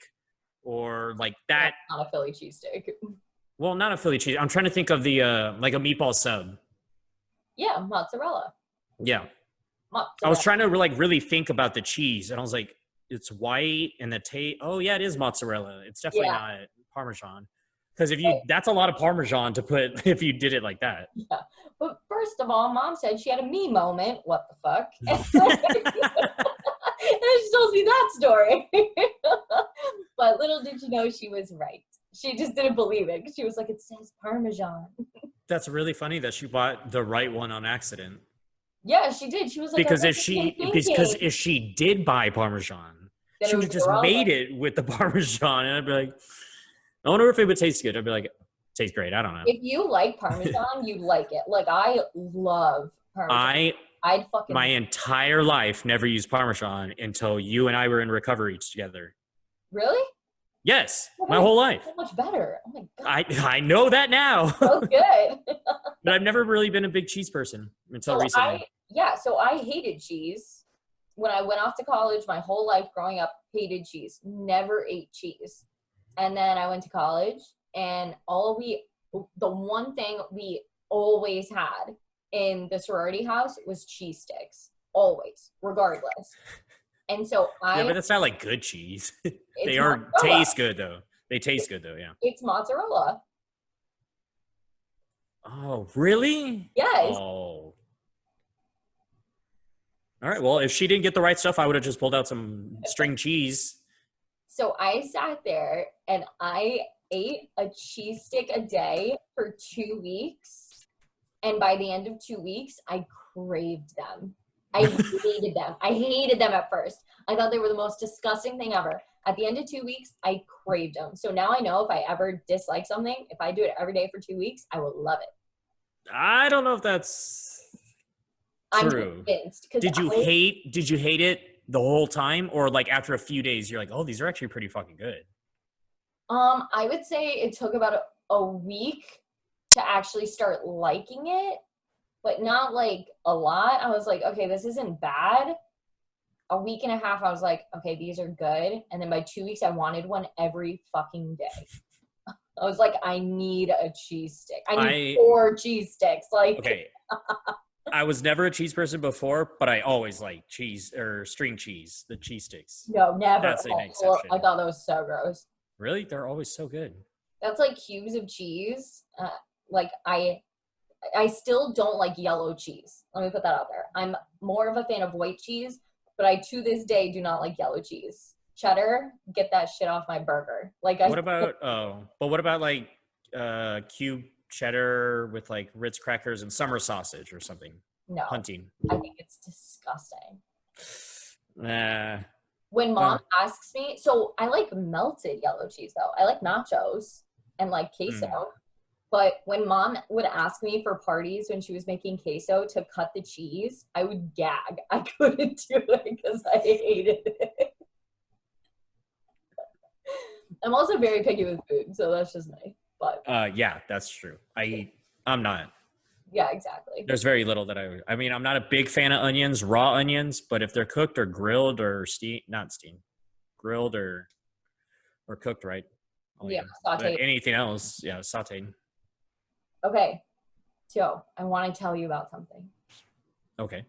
or like that. not a Philly cheesesteak. Well, not a Philly cheese. I'm trying to think of the uh like a meatball sub. Yeah, mozzarella. Yeah. mozzarella. I was trying to like really think about the cheese and I was like, it's white and the taste. Oh yeah, it is mozzarella. It's definitely Yeah. not Parmesan. Because if you, that's a lot of Parmesan to put if you did it like that. Yeah, But first of all, mom said she had a me moment. What the fuck? and she tells me that story. but little did she know she was right. She just didn't believe it. She was like, it says Parmesan. That's really funny that she bought the right one on accident. Yeah, she did. She was like, Because oh, if she because if she did buy Parmesan, she would have just made it with the Parmesan, and I'd be like, I wonder if it would taste good. I'd be like, tastes great. I don't know. If you like Parmesan, you'd like it. Like I love Parmesan. I I'd fucking my entire life never used Parmesan until you and I were in recovery together. really Yes, Oh, my whole life. so much better. Oh my god, I I know that now, so good. but I've never really been a big cheese person until recently. I, yeah, so I hated cheese when I went off to college, my whole life growing up, hated cheese, never ate cheese. And then I went to college, and all we, the one thing we always had in the sorority house was cheese sticks, always, regardless. And so I, Yeah, but that's not like good cheese. they are mozzarella. taste good though. They taste good though. Yeah. It's mozzarella. Oh, really? Yes. Oh. All right. Well, if she didn't get the right stuff, I would have just pulled out some string cheese. So I sat there and I ate a cheese stick a day for two weeks. And by the end of two weeks, I craved them. I hated them. I hated them at first. I thought they were the most disgusting thing ever. At the end of two weeks, I craved them. So now I know if I ever dislike something, if I do it every day for two weeks, I will love it. I don't know if that's I'm True. convinced. Did you I- hate did you hate it the whole time or like after a few days you're like, "Oh, these are actually pretty fucking good." Um, I would say it took about a, a week to actually start liking it, but not like a lot. I was like, okay, this isn't bad. A week and a half, I was like, okay, these are good. And then by two weeks, I wanted one every fucking day. I was like, I need a cheese stick. I need I- four cheese sticks. Like, Okay. I was never a cheese person before, but I always like cheese or string cheese, the cheese sticks. no, never. That's an Oh, exception. I thought that was so gross. Really? They're always so good. that's like cubes of cheese. Uh, like I, I still don't like yellow cheese. Let me put that out there. I'm more of a fan of white cheese, but I to this day do not like yellow cheese. Cheddar, get that shit off my burger. Like I, What about oh, but what about like uh cube cheddar with like Ritz crackers and summer sausage or something? no, Hunting. I think it's disgusting. Nah. When mom asks me, so I like melted yellow cheese though. I like nachos and like queso. Mm. But when mom would ask me for parties when she was making queso to cut the cheese, I would gag. I couldn't do it because I hated it. I'm also very picky with food, so that's just me. But Uh yeah, that's true. I eat. I'm not. yeah, exactly. There's very little that I I mean, I'm not a big fan of onions, raw onions, but if they're cooked or grilled or steam not steam, grilled or or cooked right. I'll eat Yeah, sauteed. anything else, yeah, sauteed. Okay, Joe, I want to tell you about something. Okay.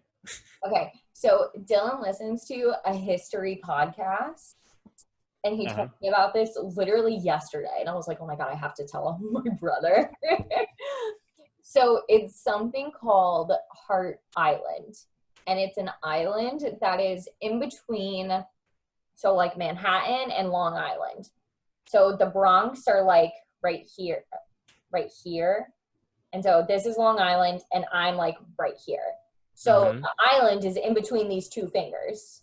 Okay, so Dylan listens to a history podcast, and he told Uh-huh. me about this literally yesterday, and I was like, "Oh my god, I have to tell him, my brother." so it's something called Hart Island, and it's an island that is in between, so like Manhattan and Long Island. So the Bronx are like right here, right here, and so this is Long Island, and I'm like right here. So Mhm. the island is in between these two fingers.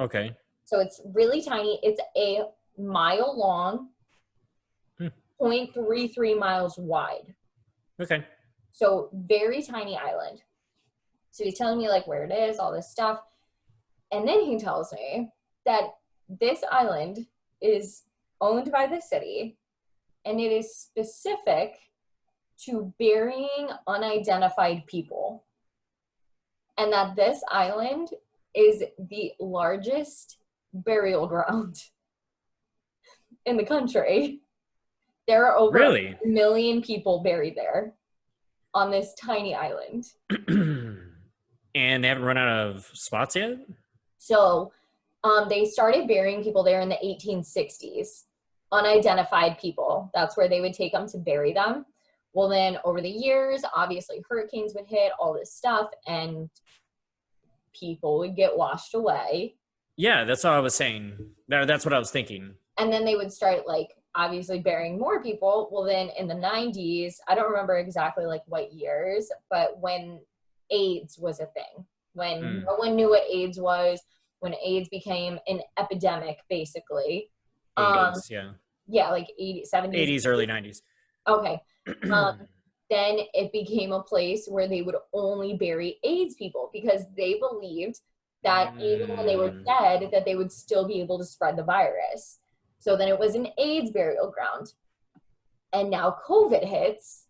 Okay. So it's really tiny. It's a mile long, Hmm. 0.33 miles wide. Okay. So very tiny island. So he's telling me like where it is, all this stuff. And then he tells me that this island is owned by the city and it is specific to burying unidentified people. And that this island is the largest burial ground in the country. There are over Really? a million people buried there on this tiny island. and they haven't run out of spots yet? So um, they started burying people there in the 1860s, unidentified people. That's where they would take them to bury them. Well, then over the years, obviously hurricanes would hit, all this stuff, and people would get washed away. Yeah, that's what I was saying. That- That's what I was thinking. And then they would start like obviously burying more people. Well, then in the 90s, I don't remember exactly like what years, but when AIDS was a thing, when Mm. no one knew what AIDS was, when AIDS became an epidemic, basically. Um, 80s, yeah. yeah, like 80, 70s. 80s, early 90s. Okay. Um, then it became a place where they would only bury AIDS people because they believed that even when they were Mm. dead, that they would still be able to spread the virus. So then it was an AIDS burial ground. And now COVID hits,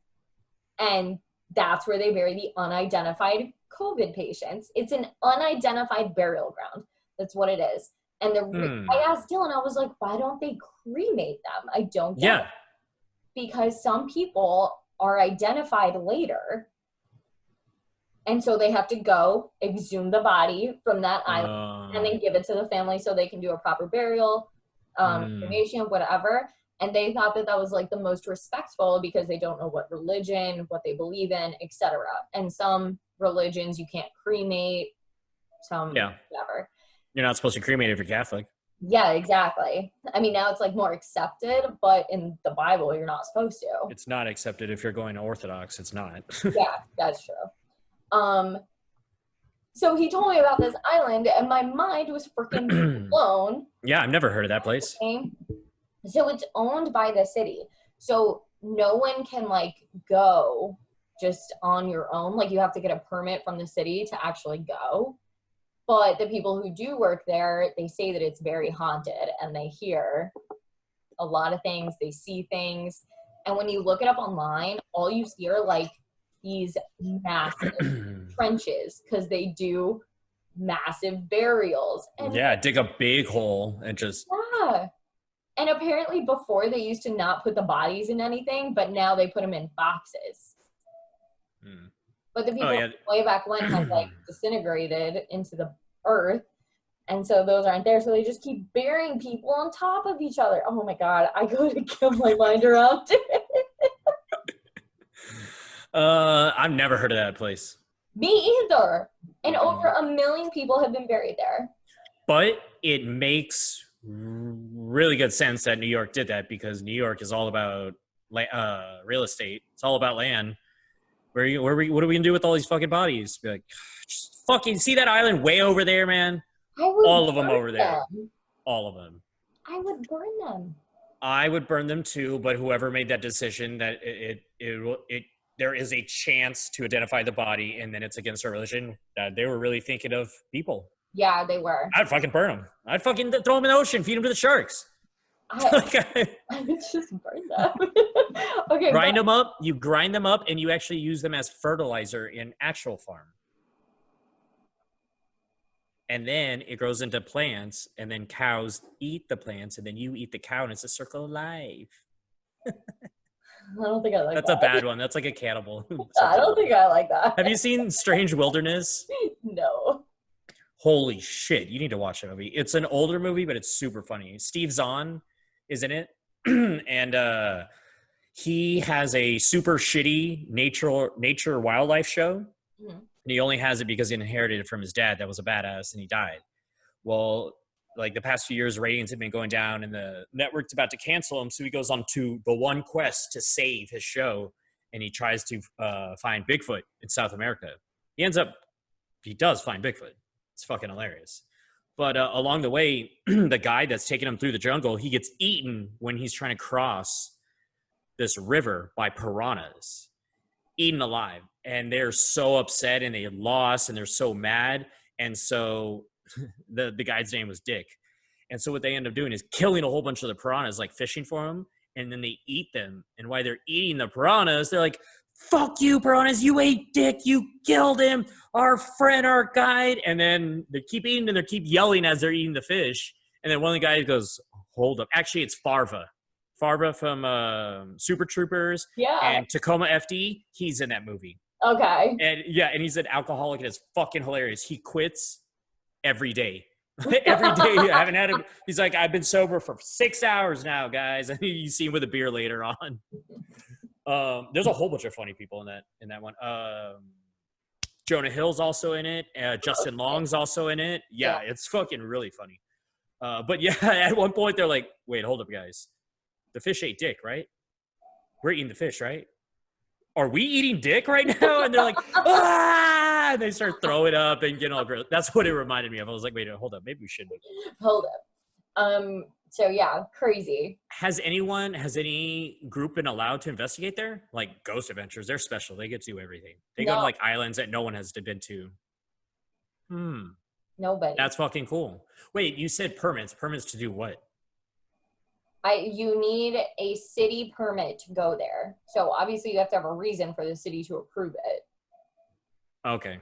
and that's where they bury the unidentified COVID patients. It's an unidentified burial ground. That's what it is. And the Hmm. I asked Dylan, I was like, why don't they cremate them? I don't get it Yeah. Because some people are identified later. And so they have to go exhume the body from that island and Uh, then give it to the family so they can do a proper burial, um, Mm. cremation, whatever. And they thought that that was like the most respectful because they don't know what religion, what they believe in, etc. And some religions you can't cremate, some Yeah. whatever. you're not supposed to cremate if you're Catholic. Yeah, exactly. I mean, now it's like more accepted, but in the Bible, you're not supposed to. It's not accepted if you're going to Orthodox. It's not. yeah, that's true. Um, so he told me about this island, and my mind was freaking blown. yeah, I've never heard of that place. So it's owned by the city. So no one can like go just on your own. Like you have to get a permit from the city to actually go. But the people who do work there, they say that it's very haunted and they hear a lot of things, they see things. And when you look it up online, all you see are like these massive trenches because they do massive burials. And yeah, dig a big hole and just yeah. And apparently before they used to not put the bodies in anything, but now they put them in boxes. Hmm. But the people Oh, yeah. way back when have like disintegrated into the earth. And so those aren't there. So they just keep burying people on top of each other. Oh my god, I go to kill my mind around. Uh, I've never heard of that place. Me either. And over a million people have been buried there. But it makes really good sense that New York did that because New York is all about uh, real estate. It's all about land. Where, you, where we, what are we gonna do with all these fucking bodies? Be like, just fucking see that island way over there, man. All of them over there. All of them. I would burn them. I would burn them too, but whoever made that decision that it it it, will- it there is a chance to identify the body and then it's against our religion. That they were really thinking of people. Yeah, they were. I'd fucking burn them. I'd fucking throw them in the ocean, feed them to the sharks. I, oh. Like, I would just burn them. okay, grind but- them up. You grind them up, and you actually use them as fertilizer in actual farm. And then it grows into plants, and then cows eat the plants, and then you eat the cow, and it's a circle of life. I don't think I like that. That's a bad one. That's like a cannibal. I don't think I like that. Have you seen Strange Wilderness? no. Holy shit, you need to watch that movie. It's an older movie, but it's super funny. Steve Zahn is in it, and uh, he has a super shitty nature nature wildlife show. Mhm. And he only has it because he inherited it from his dad that was a badass and he died. Well, like the past few years, ratings have been going down and the network's about to cancel him. So he goes on to the one quest to save his show and he tries to uh, find Bigfoot in South America. He ends up, he does find Bigfoot. It's fucking hilarious. But uh, along the way, the guy that's taking him through the jungle, he gets eaten when he's trying to cross this river by piranhas, eaten alive. And they're so upset and they lost and they're so mad. And so the, the guy's name was Dick. And so what they end up doing is killing a whole bunch of the piranhas, like fishing for them, and then they eat them. And while they're eating the piranhas, they're like, fuck you, piranhas, you ate Dick, you killed him, our friend, our guide. And then they keep eating and they keep yelling as they're eating the fish. And then one of the guys goes, hold up. Actually, it's Farva. Farva from um Super Troopers Yeah. and Tacoma FD. He's in that movie. okay. And yeah, and he's an alcoholic and it's fucking hilarious. He quits every day. every day. I haven't had a he's like, I've been sober for six hours now, guys. And you see him with a beer later on. Um, there's a whole bunch of funny people in that in that one. Um Jonah Hill's also in it. Uh, Justin Long's also in it. Yeah, it's fucking really funny. Uh, but yeah, at one point they're like, "Wait, hold up, guys. The fish ate dick, right? We're eating the fish, right? Are we eating dick right now?" And they're like, "Ah!" And they start throwing up and getting all gross. That's what it reminded me of. I was like, "Wait, hold up. Maybe we shouldn't." Hold up. Um. So yeah, crazy. Has anyone, has any group been allowed to investigate there? Like Ghost Adventures, they're special. They get to do everything. They go to like islands that no one has been to. Hmm. Nobody. That's fucking cool. Wait, you said permits. Permits to do what? I you need a city permit to go there. So obviously you have to have a reason for the city to approve it. Okay.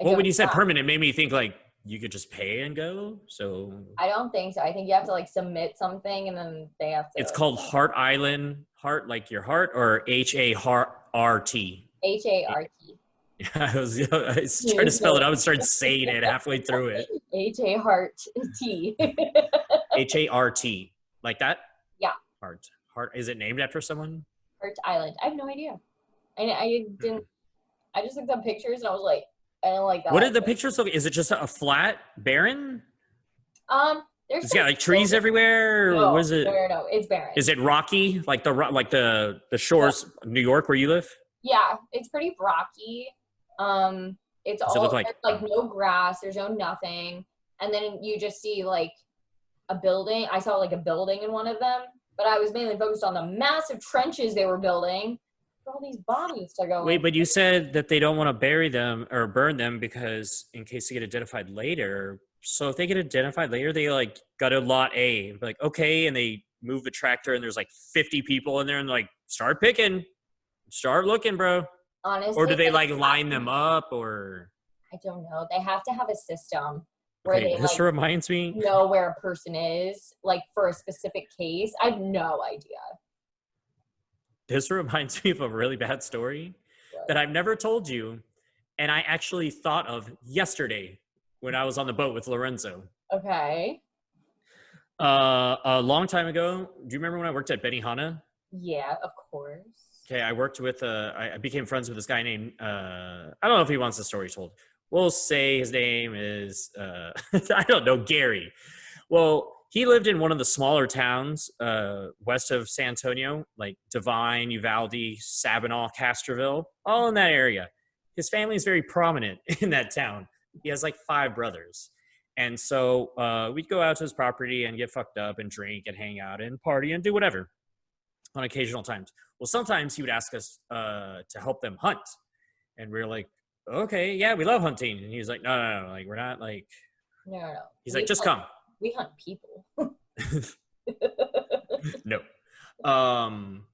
I Well, when you said permanent, it made me think like you could just pay and go. So I don't think so. I think you have to like submit something and then they have to. it's called Hart Island, heart like your heart, or H A Heart R T. H A R T. I was, I was trying to spell it. I was starting saying it halfway through it. H A Heart T. H A R T, like that. Yeah. Heart. Heart. Is it named after someone? Hart Island. I have no idea. I I didn't. I just looked up pictures and I was like, I don't like that. What did the pictures look? Is it just a flat, barren? Um, there's It's got like trees everywhere. No, it? No, no, no, it's barren. Is it rocky, like the like the the shores, New York, where you live? Yeah, it's pretty rocky. Um, it's Does it all look like- like no grass. There's no nothing, and then you just see like a building. I saw like a building in one of them, but I was mainly focused on the massive trenches they were building all these bodies to go. Wait, in. but you said that they don't want to bury them or burn them because in case they get identified later. So if they get identified later, they like got a lot A be like, okay, and they move the tractor and there's like 50 people in there and like start picking, start looking, bro. honestly, Or do they like line them up or? I don't know. They have to have a system where Okay, they this like reminds me. know where a person is, like for a specific case. I have no idea. This reminds me of a really bad story that I've never told you, and I actually thought of yesterday when I was on the boat with Lorenzo. Okay. Uh, a long time ago. Do you remember when I worked at Benihana? Yeah, of course. Okay, I worked with. Uh, I I became friends with this guy named. Uh, I don't know if he wants the story told. We'll say his name is. Uh, I don't know Gary. Well, he lived in one of the smaller towns uh, west of San Antonio, like Devine, Uvalde, Sabinal, Castroville, all in that area. His family is very prominent in that town. He has like five brothers. And so uh, we'd go out to his property and get fucked up and drink and hang out and party and do whatever on occasional times. Well, sometimes he would ask us uh, to help them hunt. And we are like, okay, yeah, we love hunting. And he was like, no, no, no, like, we're not like, No, no, no. he's We like, just hunt- come. We hunt people. no. Um,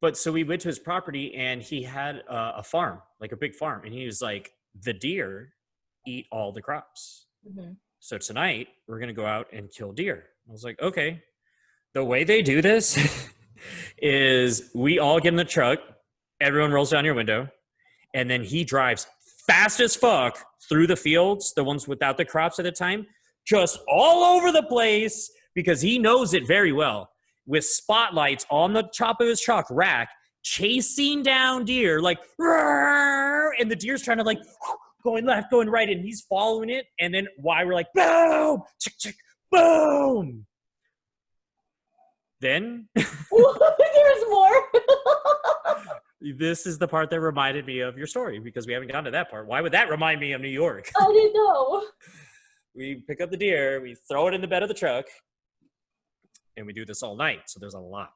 but so we went to his property and he had uh, a farm, like a big farm. And he was like, the deer eat all the crops. Mhm. So tonight we're gonna go out and kill deer. I was like, okay. The way they do this is we all get in the truck, everyone rolls down your window, and then he drives fast as fuck through the fields, the ones without the crops at the time, just all over the place because he knows it very well. With spotlights on the top of his truck rack, chasing down deer, like, and the deer's trying to like going left, going right, and he's following it. And then why we're like, boom, chick, chick, boom. Then There's more. this is the part that reminded me of your story because we haven't gotten to that part. Why would that remind me of New York? I didn't know. we pick up the deer, we throw it in the bed of the truck, and we do this all night. So there's a lot.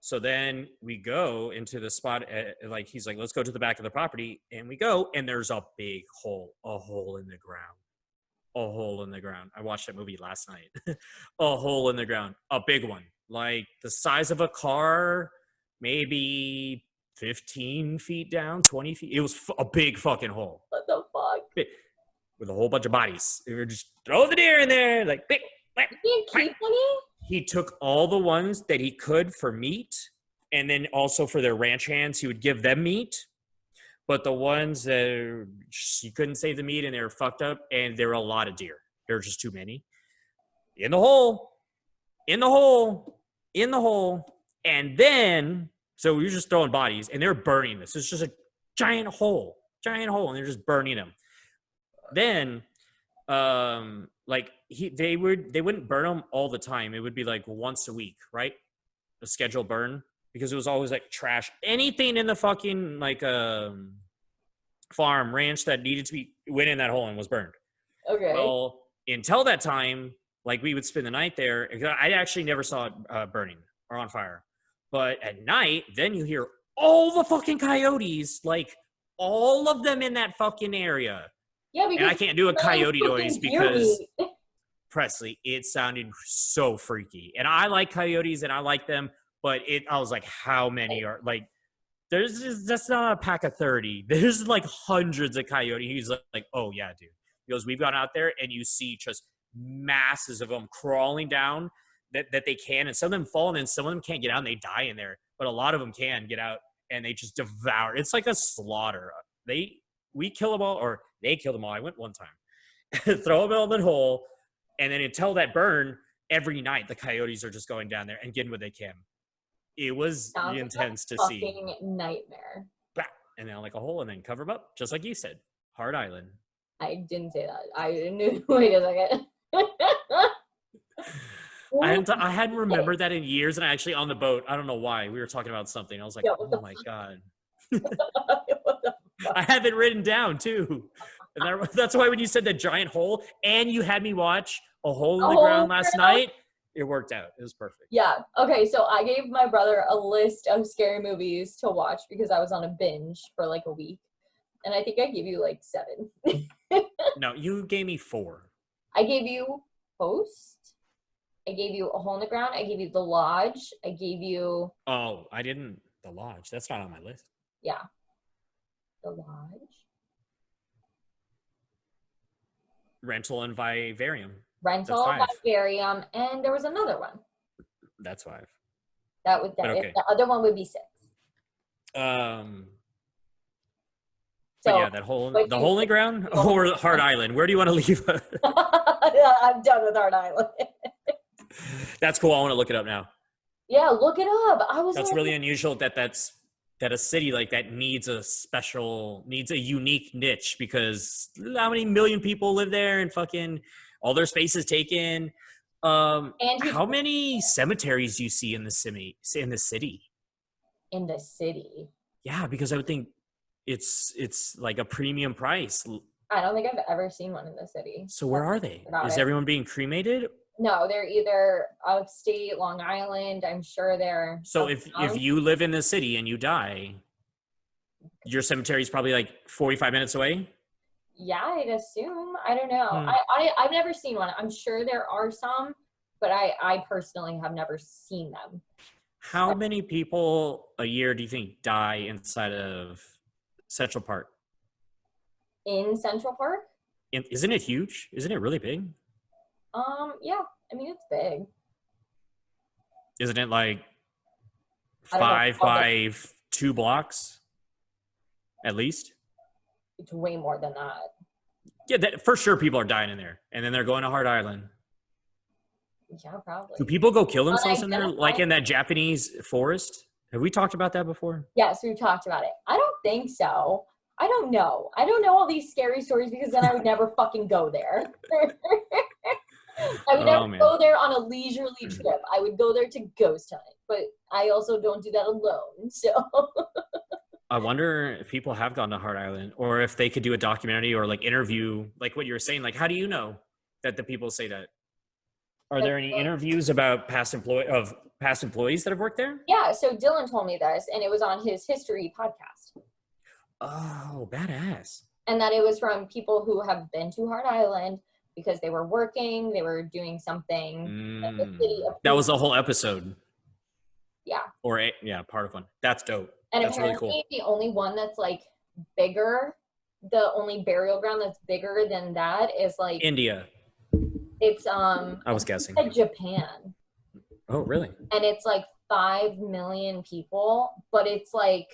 So then we go into the spot, uh, like he's like, let's go to the back of the property, and we go, and there's a big hole, a hole in the ground, a hole in the ground. I watched that movie last night. a hole in the ground, a big one, like the size of a car, maybe 15 feet down, 20 feet. It was f- a big fucking hole What the fuck? With a whole bunch of bodies. We were just throw the deer in there, like big. whack. You didn't keep any? He took all the ones that he could for meat, and then also for their ranch hands, he would give them meat. But the ones that he couldn't save the meat and they were fucked up, and there were a lot of deer. There were just too many. In the hole, in the hole, in the hole, and then so we were just throwing bodies, and they're burning this. It's just a giant hole, giant hole, and they're just burning them then um like he they would they wouldn't burn them all the time. It would be like once a week right? A scheduled burn because it was always like trash. Anything in the fucking like um farm ranch that needed to be went in that hole and was burned. Okay. well until that time like we would spend the night there i actually never saw it uh, burning or on fire. But at night then you hear all the fucking coyotes like all of them in that fucking area yeah, because and I can't do a coyote noise because. Presley, it sounded so freaky. And I like coyotes and I like them, but it I was like, how many are like there's just, that's not a pack of 30. There's like hundreds of coyotes. He's like, like, oh yeah, dude. He goes, we've gone out there and you see just masses of them crawling down that, that they can, and some of them fall, and then some of them can't get out and they die in there. But a lot of them can get out and they just devour. It's like a slaughter. They we kill them all, or they kill them all. I went one time, throw them all in the hole, and then until that burn, every night the coyotes are just going down there and getting what they can. It was Sounds intense to see. nightmare. Bah, And then like a hole, and then cover them up, just like you said. Hart Island. I didn't say that. I didn't knew. Wait a second. I hadn't, I hadn't remembered that in years, and I actually on the boat. I don't know why we were talking about something. I was like, oh my god, I have it written down too. And that, that's why when you said the giant hole, and you had me watch a hole in the ground last ground? night, it worked out. It was perfect. Yeah. Okay. So I gave my brother a list of scary movies to watch because I was on a binge for like a week, and I think I gave you like seven. No, you gave me four. I gave you Host. I gave you A Hole in the Ground. I gave you The Lodge. I gave you Oh, I didn't. The Lodge. That's not on my list. yeah, The Lodge, Rental and Vivarium. Rental. Vivarium, and there was another one. That's five. That would that, okay. the other one would be six. Um. So yeah, that hole, but the you- the ground, or Hart Island. Where do you want to leave? I'm done with Hart Island. that's cool. I want to look it up now. yeah, look it up. I was That's like, really unusual that that's that a city like that needs a special needs a unique niche because how many million people live there and fucking all their space is taken. Um, and how many cemeteries do you see in the city? In the city? in the city. Yeah, because I would think it's it's like a premium price. I don't think I've ever seen one in the city. So where are they? Is it. everyone being cremated? No, they're either upstate Long Island. I'm sure they're. So if if you live in the city and you die, your cemetery is probably like 45 minutes away. yeah, I'd assume. I don't know. Hmm. I, I I've never seen one. I'm sure there are some, but I I personally have never seen them. How many people a year do you think die inside of Central Park? In Central Park, In- Isn't it huge? Isn't it really big? Um, yeah, I mean it's big. Isn't it like five by two blocks at least? It's way more than that. Yeah, that, for sure people are dying in there. And then they're going to Hart Island. Yeah, probably. Do people go kill themselves in there like in that Japanese forest? Have we talked about that before? Yes, we've talked about it. I don't think so. I don't know. I don't know all these scary stories because then I would never fucking go there. I would Oh, never man. go there on a leisurely hmm. trip. I would go there to ghost hunt, but I also don't do that alone. So I wonder if people have gone to Hart Island or if they could do a documentary or like interview, like what you were saying. Like, how do you know that the people say that? Are there any interviews about past employee of past employees that have worked there? yeah, so Dylan told me this, and it was on his history podcast, Oh, badass. and that it was from people who have been to Hart Island because they were working, they were doing something. Mm. That was a whole episode. Yeah. Or a, yeah, part of one. That's dope. And That's really apparently, cool. the only one that's like bigger, the only burial ground that's bigger than that is like India. it's um I was guessing. Japan, Oh, really? and it's like five million people, but it's like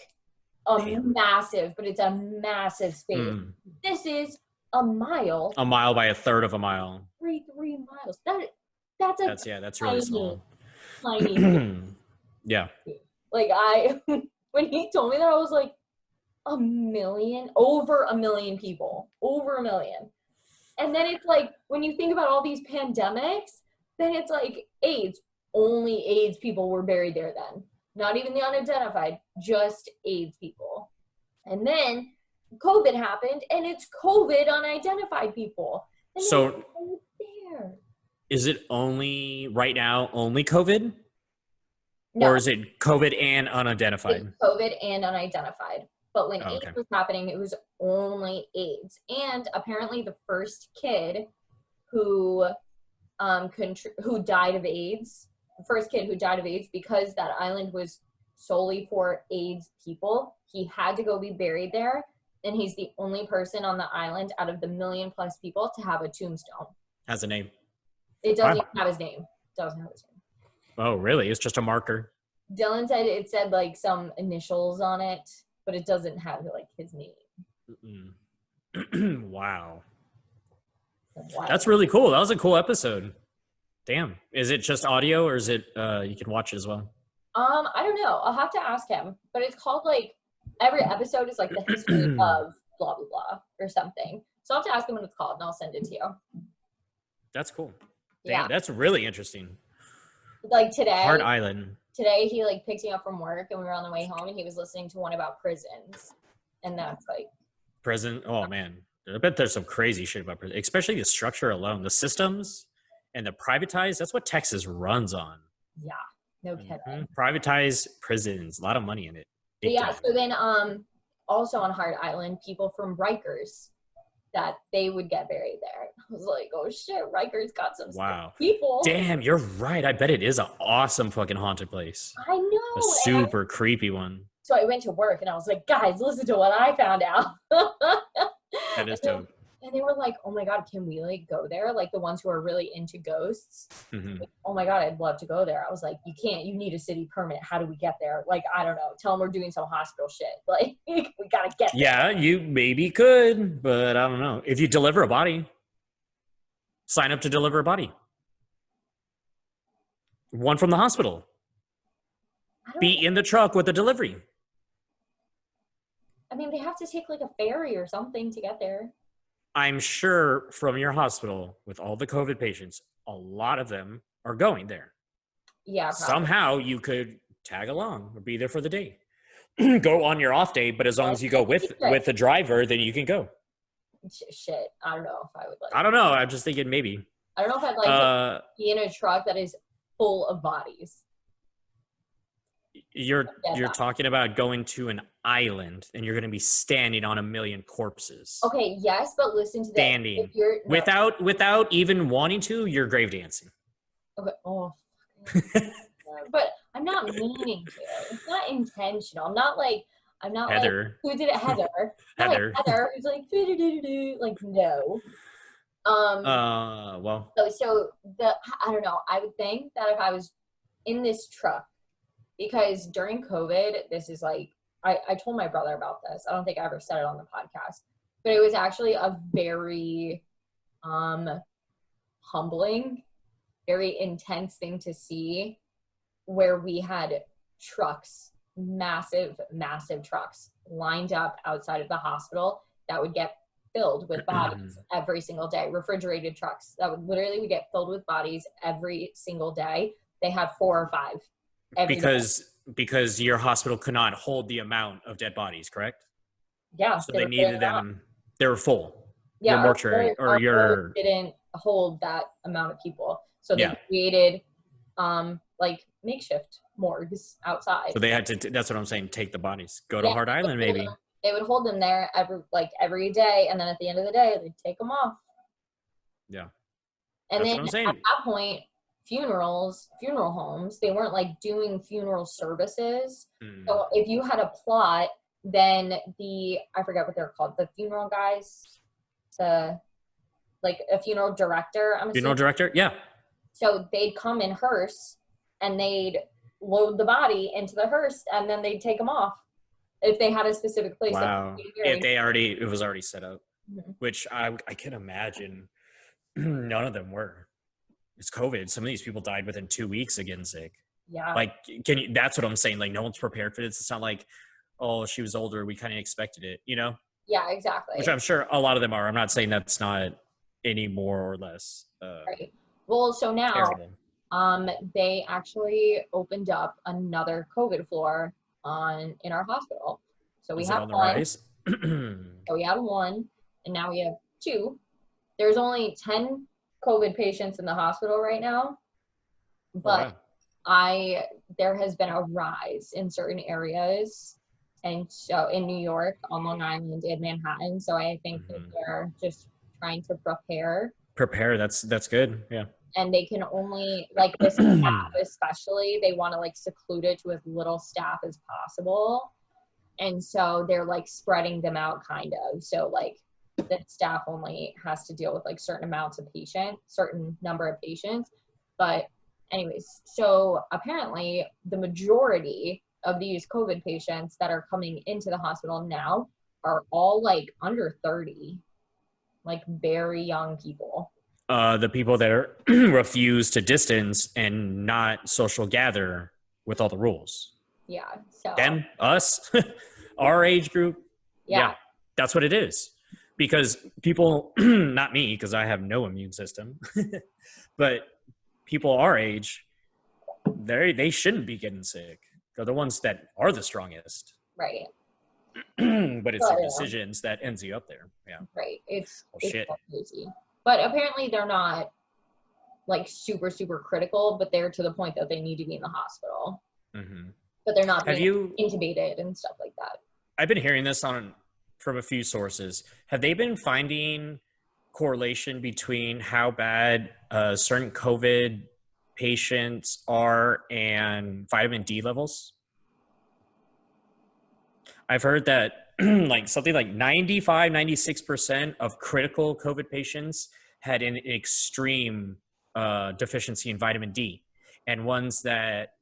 a Damn. massive, but it's a massive space. Mm. This is a mile, A mile by a third of a mile. three three miles. That that's a That's yeah. That's really tiny- small. tiny. yeah. like I, when he told me that, I was like, a million, over a million people, over a million. And then it's like, when you think about all these pandemics, then it's like AIDS. Only AIDS people were buried there then. Not even the unidentified, just AIDS people. And then COVID happened, and it's COVID on unidentified people. And So- they're all there. Is it only right now only COVID, No. or is it COVID and It's unidentified? COVID and unidentified. But when Oh, AIDS okay. was happening, it was only AIDS. And apparently, the first kid who um contr- who died of AIDS, the first kid who died of AIDS because that island was solely for AIDS people, he had to go be buried there and he's the only person on the island out of the million plus people to have a tombstone. Has a name. It doesn't Wow. have his name. Doesn't have his name. Oh, really? It's just a marker. Dylan said it said like some initials on it, but it doesn't have like his name. Wow. Wow. That's really cool. That was a cool episode. Damn. Is it just audio or is it uh you can watch it as well? Um, I don't know. I'll have to ask him. But it's called like every episode is like the history of blah blah blah or something. So I'll have to ask him what it's called and I'll send it to you. That's cool. Yeah. That's really interesting. Like today Hart Island. today he like picked me up from work and we were on the way home and he was listening to one about prisons. And that's like Prison. Oh man. I bet there's some crazy shit about prison, especially the structure alone, the systems and the privatized. That's what Texas runs on. yeah, no kidding. Mhm. Privatized prisons, a lot of money in it. Big yeah, time. so then um also on Hart Island, people from Rikers that they would get buried there. I was like, oh shit, Rikers got some Wow. people. Damn, you're right. I bet it is an awesome fucking haunted place. I know. A and I- super creepy one. so I went to work and I was like, guys, listen to what I found out. That is dope. And they were like, oh my god, can we like go there? Like the ones who are really into ghosts. Mhm. Like, oh my god, I'd love to go there. I was like, you can't. You need a city permit. How do we get there? Like I don't know. Tell them we're doing some hospital shit. Like we gotta get. there. Yeah, you maybe could, but I don't know. If you deliver a body, sign up to deliver a body. One from the hospital. Be know. in the truck with the delivery. I mean, they have to take like a ferry or something to get there. I'm sure from your hospital with all the COVID patients, a lot of them are going there. Yeah. Probably. Somehow you could tag along or be there for the day. go on your off day, but as long as you go with with the driver, then you can go. Shit. I don't know if I would like. I don't know. I'm just thinking maybe. I don't know if I'd like to Uh, be in a truck that is full of bodies. you're Yeah, you're talking about going to an island and you're going to be standing on a million corpses Okay. Yes, but listen to this. Standing. If you're no, without without even wanting to. You're grave dancing. Okay. Oh. but I'm not meaning to. It's not intentional. I'm not like. I'm not like Heather, who did it, Heather. Not Heather. Like Heather, who's like, "Doo-doo-doo-doo-doo," like no. Um. Uh, well, So, so the I don't know. I would think that if I was in this truck, because during COVID, this is like I, I told my brother about this. I don't think I ever said it on the podcast, but it was actually a very um humbling, very intense thing to see where we had trucks, massive, massive trucks lined up outside of the hospital that would get filled with bodies every single day. Refrigerated trucks that would literally would get filled with bodies every single day. They had four or five. every day. Because your hospital could not hold the amount of dead bodies, correct? yeah, So they they needed filling it up. them. They were full. yeah, our mortuary or your- didn't hold that amount of people, so they Yeah. created um like makeshift morgues outside. So they had to. That's what I'm saying. Take the bodies. Go to Yeah, Hart Island, maybe. them- They would hold them there every like every day, and then at the end of the day, they'd take them off. Yeah. And That's then at that point, funerals, funeral homes, they weren't like doing funeral services. Hmm. So if you had a plot, then the I forget what they're called, the funeral guys, the like a funeral director. I'm Funeral assuming. director. Yeah. So they'd come in hearse and they'd load the body into the hearse and then they'd take them off if they had a specific place. Wow. they could be If they already, it was already set up, Mhm. which I I can imagine. None of them were. It's COVID. Some of these people died within two weeks of getting sick. yeah. Like, can you? That's what I'm saying. Like, no one's prepared for this. It's not like, oh, she was older. We kind of expected it. You know. yeah, exactly. which I'm sure a lot of them are. I'm not saying that's not any more or less uh, right. Well, so now terrible. um they actually opened up another COVID floor on in our hospital. So we Is have on the one. So we had one, and now we have two. There's only 10 COVID patients in the hospital right now, but Oh. I there has been a rise in certain areas, and so in New York, on Long Island, in Manhattan. So I think that Mhm. they're just trying to prepare, prepare. That's that's good. Yeah. and they can only like the staff, especially they want to like seclude it to as little staff as possible. and so they're like spreading them out kind of so like the staff only has to deal with like certain amounts of patient certain number of patients but anyways so apparently the majority of these covid patients that are coming into the hospital now are all like under 30 like very young people Uh, the people that are refuse to distance and not social gather with all the rules. yeah so Them, us, our age group, yeah, that's what it is. Because people, not me, because I have no immune system, but people our age, they they shouldn't be getting sick. They're the ones that are the strongest. right but it's But, the yeah. decisions that ends you up there. Yeah. right it's, Oh, it's shit. crazy but apparently they're not like super super critical but they're to the point that they need to be in the hospital hmm but they're not Have being you? intubated and stuff like that I've been hearing this on from a few sources. Have they been finding correlation between how bad uh, certain COVID patients are and vitamin D levels? I've heard that like something like 95, 96% of critical COVID patients had an extreme uh, deficiency in vitamin D. And ones that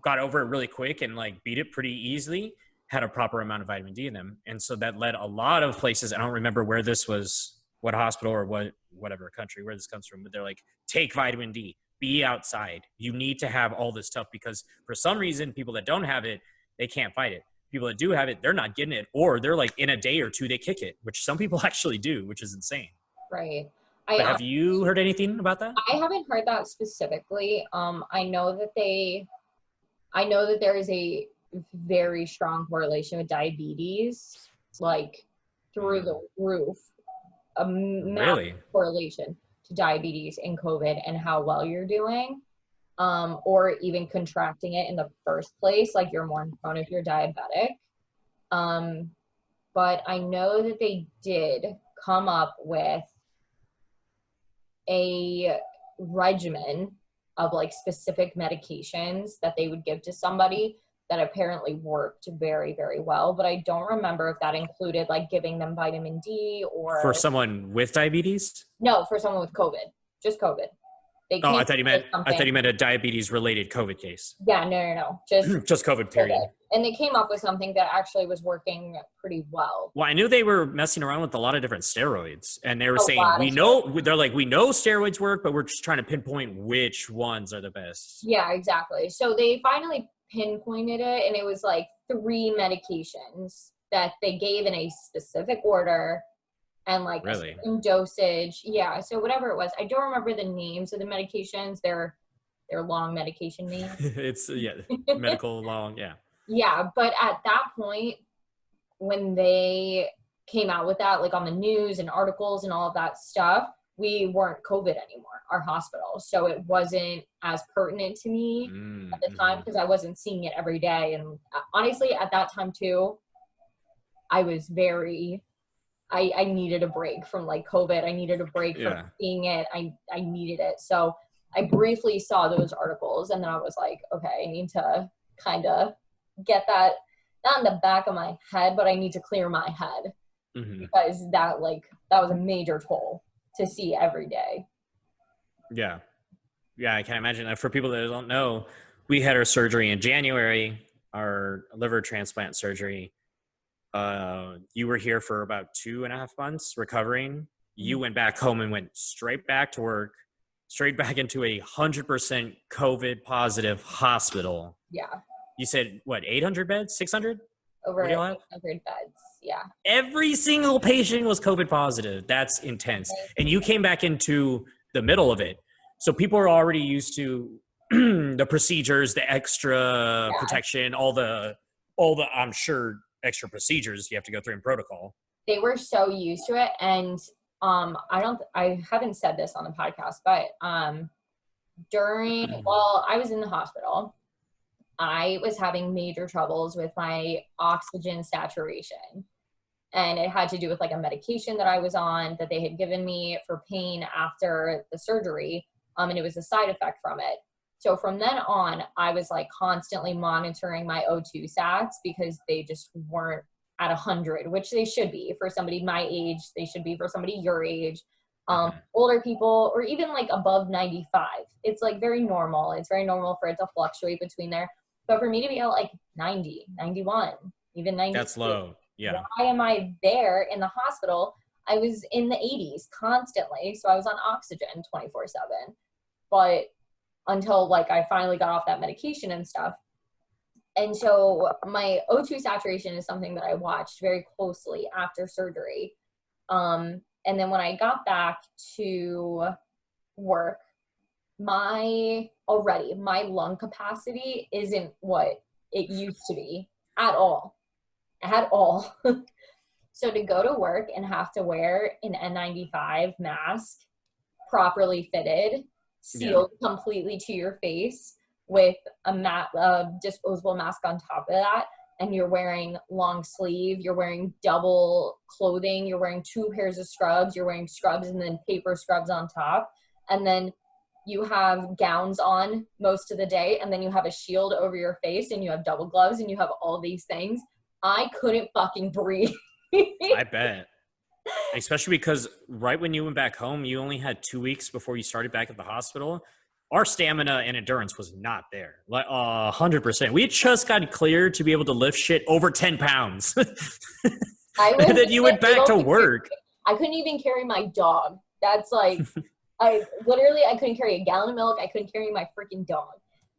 got over it really quick and like beat it pretty easily had a proper amount of vitamin D in them. And so that led a lot of places. I don't remember where this was, what hospital or what, whatever country where this comes from, but they're like, take vitamin D, be outside. You need to have all this stuff because for some reason, people that don't have it, they can't fight it. People that do have it, they're not getting it, or they're like in a day or two, they kick it, which some people actually do, which is insane. right I, have you heard anything about that? I haven't heard that specifically um i know that they i know that there is a very strong correlation with diabetes like through the roof a Really? correlation to diabetes and COVID and how well you're doing, um, or even contracting it in the first place, like you're more prone if you're diabetic. Um, but I know that they did come up with a regimen of like specific medications that they would give to somebody that apparently worked very very well but i don't remember if that included like giving them vitamin d or For someone with diabetes? no, for someone with COVID, just COVID. They Oh, I thought you meant with I thought you meant a diabetes related COVID case. Yeah, no, no, no, just Just COVID period. COVID. And they came up with something that actually was working pretty well. Well, I knew they were messing around with a lot of different steroids, and they were A saying we know they're like we know steroids work, but we're just trying to pinpoint which ones are the best. Yeah, exactly. So they finally pinpointed it, and it was like three medications that they gave in a specific order and like Really? dosage. Yeah, so whatever it was, I don't remember the names of the medications. They're they're long medication names. it's yeah, medical long, yeah. Yeah, but at that point, when they came out with that, like on the news and articles and all of that stuff, we weren't COVID anymore, our hospital. So it wasn't as pertinent to me Mm, at the time mhm. because I wasn't seeing it every day. And uh, honestly, at that time too, I was very. I, I needed a break from like COVID. I needed a break Yeah. from seeing it. I, I needed it. So I briefly saw those articles and then I was like, okay, I need to kind of get that not in the back of my head, but I need to clear my head Mhm. because that like that was a major toll to see every day. Yeah, yeah. I can imagine. For people that don't know, we had our surgery in January, our liver transplant surgery. Uh, you were here for about two and a half months recovering. You went back home and went straight back to work, straight back into a hundred percent COVID positive hospital. Yeah. You said what, eight hundred beds, six hundred? Over What do y'all have? 100 beds. Yeah. Every single patient was COVID positive. That's intense. And you came back into the middle of it. So people are already used to the procedures, the extra Yeah. protection, all the all the I'm sure extra procedures you have to go through in protocol. They were so used to it and um I don't I haven't said this on the podcast, but um during while I was in the hospital, I was having major troubles with my oxygen saturation. And it had to do with like a medication that I was on that they had given me for pain after the surgery. Um, and it was a side effect from it. So from then on, I was like constantly monitoring my O2 sats because they just weren't at 100, which they should be for somebody my age. They should be for somebody your age. Um, Mhm. older people, or even like above 95. It's like very normal. It's very normal for it to fluctuate between there. But for me to be at like 90, 91, even 90, That's low. Yeah. why am I there in the hospital? I was in the 80s constantly, so I was on oxygen 24 7. But until like I finally got off that medication and stuff. And so my O2 saturation is something that I watched very closely after surgery. Um, and then when I got back to work, my already my lung capacity isn't what it used to be at all at all. so to go to work and have to wear an N95 mask, properly fitted, sealed completely to your face with a mat, a disposable mask on top of that, and you're wearing long sleeve, you're wearing double clothing, you're wearing two pairs of scrubs, you're wearing scrubs and then paper scrubs on top, and then you have gowns on most of the day, and then you have a shield over your face, and you have double gloves, and you have all these things. I couldn't fucking breathe. I bet. Especially because right when you went back home, you only had two weeks before you started back at the hospital. Our stamina and endurance was not there. Like a hundred percent. We just got cleared to be able to lift shit over ten pounds. And then you went back to work. I couldn't even carry my dog. That's like, I literally I couldn't carry a gallon of milk. I couldn't carry my freaking dog.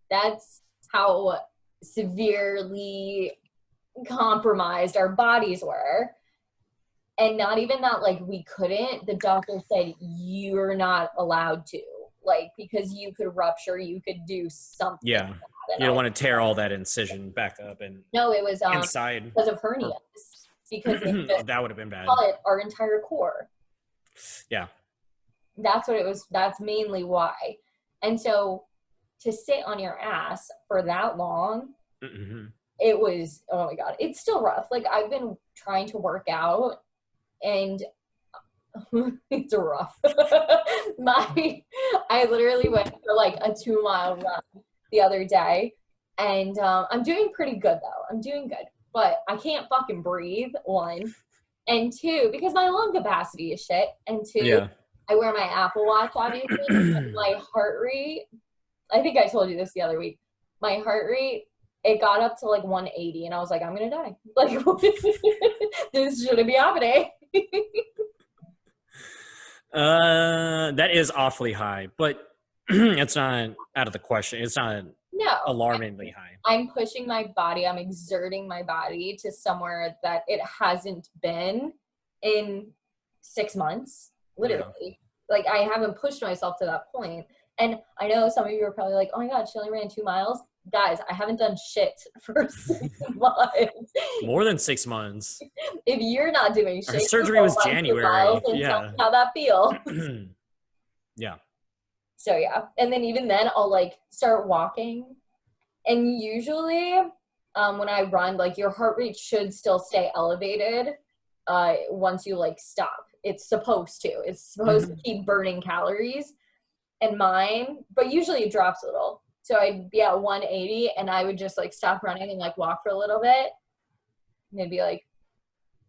That's how severely compromised our bodies were. And not even that, like we couldn't. The doctor said you're not allowed to, like because you could rupture, you could do something. Yeah. You I- don't want to tear all that incision back up and No, it was um inside. because of hernias. Because just that would have been bad. our entire core. Yeah. That's what it was. That's mainly why. And so to sit on your ass for that long, Mhm. It was, oh my God, it's still rough. Like I've been trying to work out and it's rough. My, I literally went for like a two mile run the other day and um, I'm doing pretty good though. I'm doing good, but I can't fucking breathe. One and two, because my lung capacity is shit. And two, Yeah. I wear my Apple Watch, obviously. my heart rate, I think I told you this the other week. My heart rate, it got up to like 180, and I was like, I'm gonna die. Like, this shouldn't be happening. Uh, that is awfully high, but it's not out of the question. It's not no, alarmingly high. I'm pushing my body, I'm exerting my body to somewhere that it hasn't been in six months, literally. Like, I haven't pushed myself to that point. And I know some of you are probably like, oh my God, she only ran two miles. Guys, I haven't done shit for six months. More than six months. If you're not doing shit, Our surgery was January, miles and tell yeah. how that feels. yeah. So yeah, and then even then I'll like start walking, and usually um, when I run, like your heart rate should still stay elevated uh, once you like stop. It's supposed to. It's supposed to keep burning calories, and mine, but usually it drops a little. So I'd be at 180, and I would just like stop running and like walk for a little bit. And it'd be like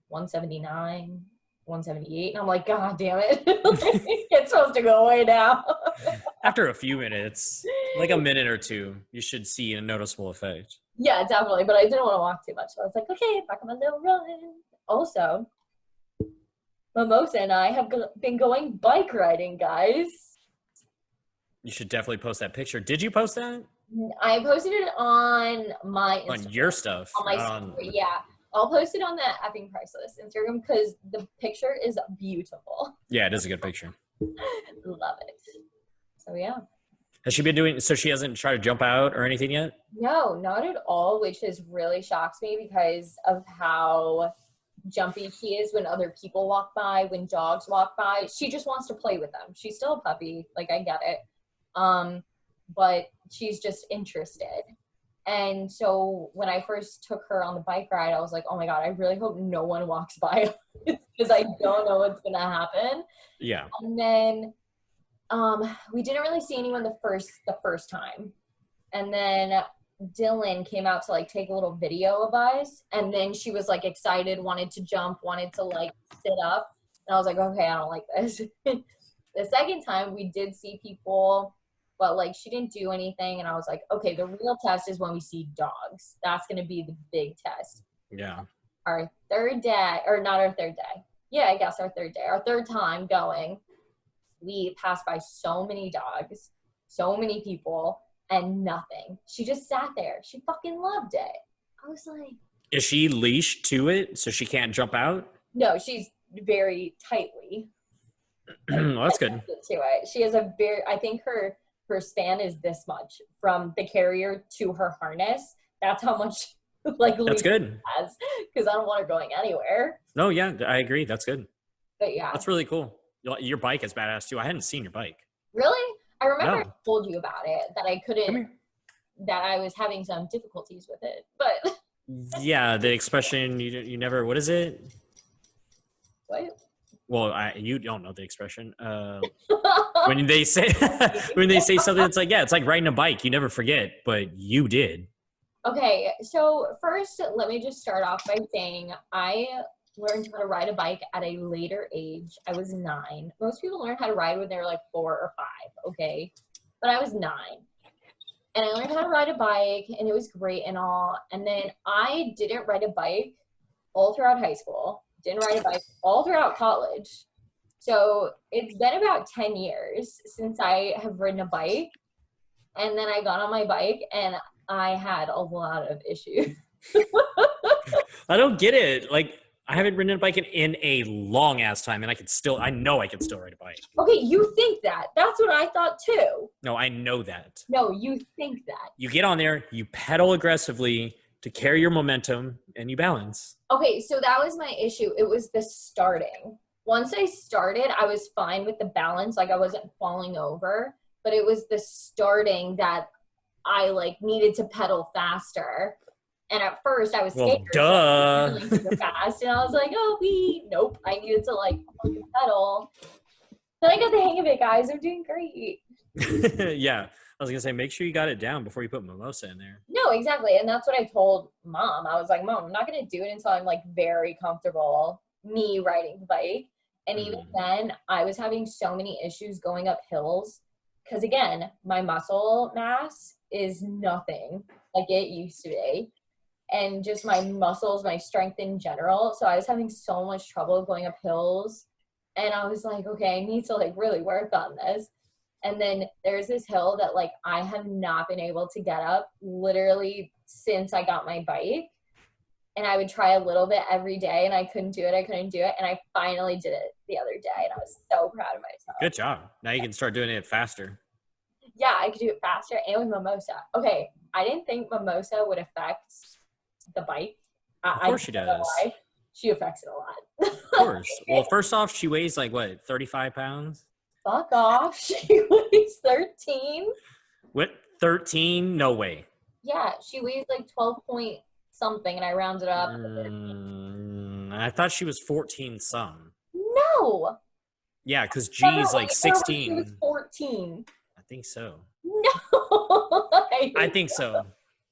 179, 178, and I'm like, God damn it! it's supposed to go away now. After a few minutes, like a minute or two, you should see a noticeable effect. Yeah, definitely. But I didn't want to walk too much. So I was like, okay, back on my little run. Also, Mimosa and I have been going bike riding, guys. You should definitely post that picture. Did you post that I posted it on my on your stuff? on my Um, story. Yeah, I'll post it on the effing priceless Instagram because the picture is beautiful. yeah, it is a good picture. Love it. So yeah. Has she been doing? So she hasn't tried to jump out or anything yet. No, not at all, which has really shocks me because of how jumpy she is when other people walk by, when dogs walk by. She just wants to play with them. She's still a puppy, like I get it. Um, but she's just interested. And so when I first took her on the bike ride, I was like, oh my God, I really hope no one walks by because I don't know what's gonna happen. Yeah. And then um, we didn't really see anyone the first the first time. and then Dylan came out to like take a little video of us, and then she was like excited, wanted to jump, wanted to like sit up, and I was like, okay, I don't like this. the second time we did see people, but like she didn't do anything, and I was like, okay, the real test is when we see dogs. That's gonna be the big test. Yeah. Our third day, or not our third day. Yeah, I guess our third day, our third time going, we passed by so many dogs, so many people, and nothing. She just sat there. She fucking loved it. I was like, Is she leashed to it so she can't jump out? no, she's very tightly well, that's good. to it. She has a very, I think her her span is this much from the carrier to her harness. That's how much like That's good. has because I don't want her going anywhere. No, yeah, I agree. That's good. But yeah, That's really cool. Your- Your bike is badass too. I hadn't seen your bike. really, I remember No. I told you about it that I couldn't, that I was having some difficulties with it, but Yeah, the expression you you never. What is it? what? Well, I, you don't know the expression. Uh, when they say when they say something, it's like yeah, it's like riding a bike. You never forget, but you did. Okay, so first, let me just start off by saying I learned how to ride a bike at a later age. I was nine. Most people learn how to ride when they're like four or five, okay? But I was nine. And I learned how to ride a bike, and it was great and all. And then I didn't ride a bike all throughout high school, didn't ride a bike all throughout college. So it's been about 10 years since I have ridden a bike. And then I got on my bike and I had a lot of issues. I don't get it. Like I haven't ridden a bike in, in a long ass time, and I could still. I know I can still ride a bike. Okay, you think that. That's what I thought too. No, I know that. No, you think that. You get on there, you pedal aggressively to carry your momentum, and you balance. Okay, so that was my issue. It was the starting. Once I started, I was fine with the balance, like I wasn't falling over, but it was the starting that I like needed to pedal faster. And at first I was Well, scared. so I was fast and I was like, oh we nope. I needed to like pedal. Then I got the hang of it, guys. I'm doing great. yeah, I was gonna say, make sure you got it down before you put mimosa in there. No, exactly. And that's what I told mom. I was like, Mom, I'm not going to do it until I'm like very comfortable me riding the bike. And even Mm. then, I was having so many issues going up hills because, again, my muscle mass is nothing like it used to be. And just my muscles, my strength in general. So I was having so much trouble going up hills. And I was like, okay, I need to like really work on this. And then there's this hill that like I have not been able to get up literally since I got my bike. And I would try a little bit every day and I couldn't do it. I couldn't do it. And I finally did it the other day and I was so proud of myself. Good job. Now you can start doing it faster. Yeah, I could do it faster and with mimosa. Okay, I didn't think mimosa would affect the bike. I, Of course I she does. She affects it a lot. Of course. well, first off, she weighs like what, thirty-five pounds? Fuck off. She weighs 13. What? Thirteen? No way. Yeah, she weighs like 12 point something and I rounded up. Mm, I thought she was fourteen some. No. Yeah, because G's Never like weighed her when She was sixteen. 14. I think so. No. I think so.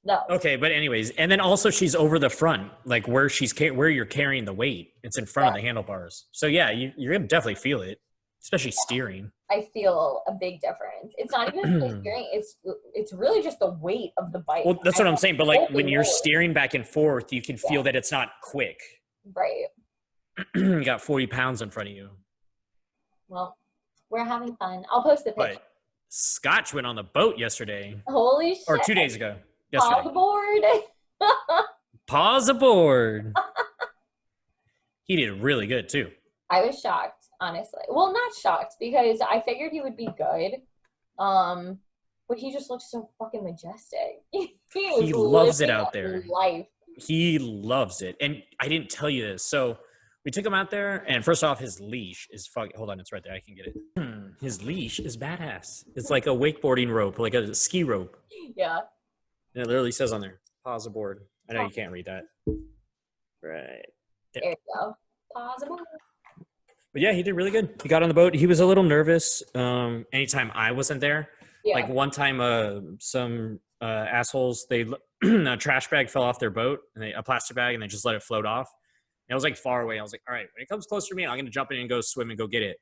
No. Okay, but anyways, and then also she's over the front, like where she's ca- where you're carrying the weight. It's in front of the handlebars. So yeah, you, you're gonna definitely feel it, especially steering. I feel a big difference. It's not even steering, it's it's really just the weight of the bike. Well, that's what I- I'm saying. But like when you're Lord. steering back and forth, you can feel that it's not quick. Right. you got 40 pounds in front of you. Well, we're having fun. I'll post the picture. But Scotch went on the boat yesterday, Holy shit. or two days ago. Yesterday. aboard. Paws aboard. he did really good too. I was shocked, honestly. Well, not shocked because I figured he would be good. Um, but he just looks so fucking majestic. he He loves it out there. Life. He loves it. And I didn't tell you this. So we took him out there, and first off, his leash is fuck. Hold on, it's right there. I can get it. His leash is badass. It's like a wakeboarding rope, like a ski rope. Yeah. And it literally says on there, paws aboard. I know you can't read that. Right. There you go. Possible. But yeah, he did really good. He got on the boat. He was a little nervous. Um, anytime I wasn't there, Yeah. like one time, uh, some uh, assholes. They a trash bag fell off their boat and they, a plastic bag and they just let it float off. And I was like far away. I was like, all right, when it comes closer to me, I'm gonna jump in and go swim and go get it.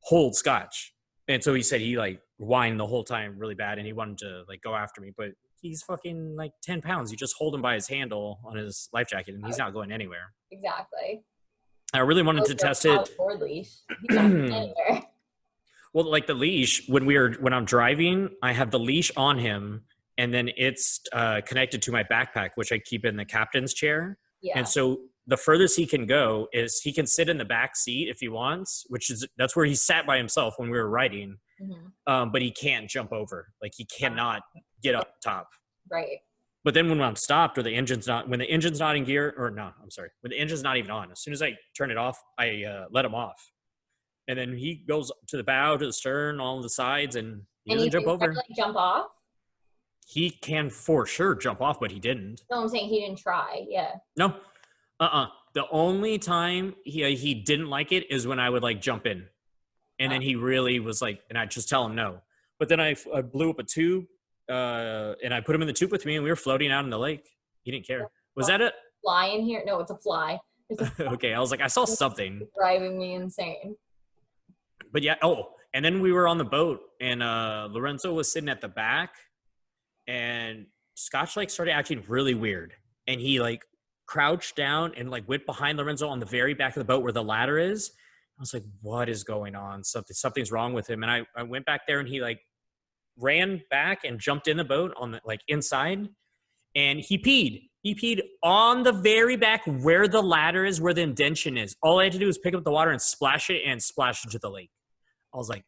Hold scotch. And so he said he like whined the whole time really bad and he wanted to like go after me, but he's fucking like 10 pounds. You just hold him by his handle on his life jacket and he's not going anywhere. Exactly. I really wanted to test it. Or leash. He's not going anywhere. Well, like the leash, when we are when I'm driving, I have the leash on him, and then it's uh, connected to my backpack, which I keep in the captain's chair. Yeah. And so the furthest he can go is he can sit in the back seat if he wants, which is that's where he sat by himself when we were riding. Mm -hmm. Um, but he can't jump over, like he cannot get up top. Right. But then when I'm stopped or the engine's not, when the engine's not in gear, or no, I'm sorry, when the engine's not even on, as soon as I turn it off, I uh, let him off, and then he goes to the bow, to the stern, all the sides, and he And doesn't jump over. like jump off. He can for sure jump off, but he didn't. No, I'm saying he didn't try. Yeah. No, uh, uh The only time he uh, he didn't like it is when I would like jump in, and then he really was like, and I just tell him no. But then I, I blew up a tube, uh, and I put him in the tube with me, and we were floating out in the lake. He didn't care. Was that it? Fly in here? No, it's a fly. A okay, I was like, I saw something. driving me insane. but yeah oh and then we were on the boat and uh lorenzo was sitting at the back and scotch like started acting really weird and he like crouched down and like went behind lorenzo on the very back of the boat where the ladder is i was like what is going on something something's wrong with him and i, I went back there and he like ran back and jumped in the boat on the like inside and he peed he peed on the very back where the ladder is where the indention is all i had to do was pick up the water and splash it and splash into the lake I was like,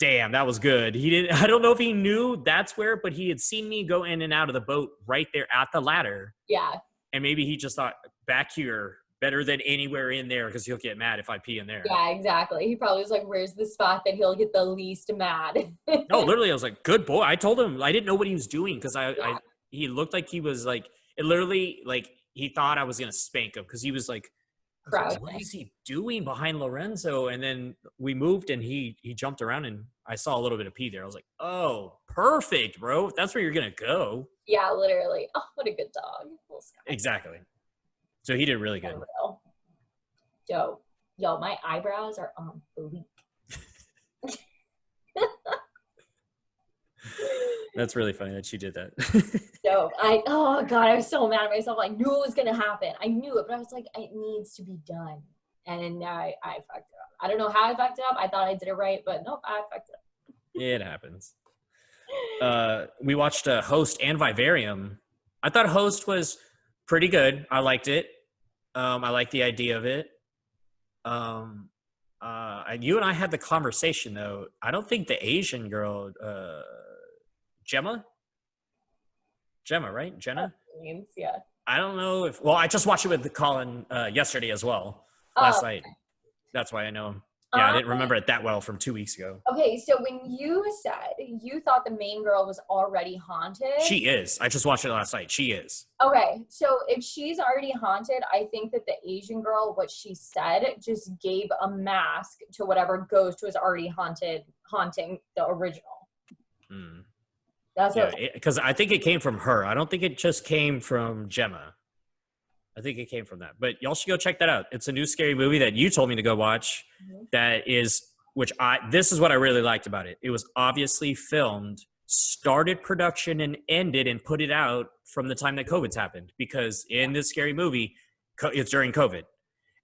damn, that was good. He didn't I don't know if he knew that's where, but he had seen me go in and out of the boat right there at the ladder. Yeah. And maybe he just thought back here better than anywhere in there because he'll get mad if I pee in there. Yeah, exactly. He probably was like, where's the spot that he'll get the least mad? No, literally, I was like, good boy. I told him I didn't know what he was doing because I, I Yeah. he looked like he was like it literally like he thought I was gonna spank him because he was like I was like, what is he doing behind Lorenzo? And then we moved and he he jumped around and I saw a little bit of pee there. I was like, oh, perfect, bro. That's where you're gonna go. yeah, literally. Oh, what a good dog. Exactly. So he did really good. Yo, yo, my eyebrows are on bleak. That's really funny that she did that. Yo, I oh god, I was so mad at myself. I knew it was gonna happen. I knew it, but I was like, it needs to be done. And now I, I fucked it up. I don't know how I fucked it up. I thought I did it right, but nope, I fucked it up. it happens. Uh, we watched uh, Host and Vivarium. I thought Host was pretty good. I liked it. Um, I like the idea of it. Um, uh, and you and I had the conversation though. I don't think the Asian girl, uh, Gemma, Gemma, right? Jenna. Means, yeah. I don't know if. Well, I just watched it with Colin uh, yesterday as well, last Oh, night. That's why I know him. Yeah, I didn't um, remember it that well from two weeks ago. Okay, so when you said you thought the main girl was already haunted, She is. I just watched it last night. She is. Okay, so if she's already haunted, I think that the Asian girl, what she said, just gave a mask to whatever ghost was already haunted, haunting the original. Hmm. That's Yeah, what. because I think it came from her. I don't think it just came from Gemma. I think it came from that. But y'all should go check that out. It's a new scary movie that you told me to go watch. Mhm. That is, which I this is what I really liked about it. It was obviously filmed, started production, and ended and put it out from the time that COVID's happened. Because in this scary movie, it's during COVID.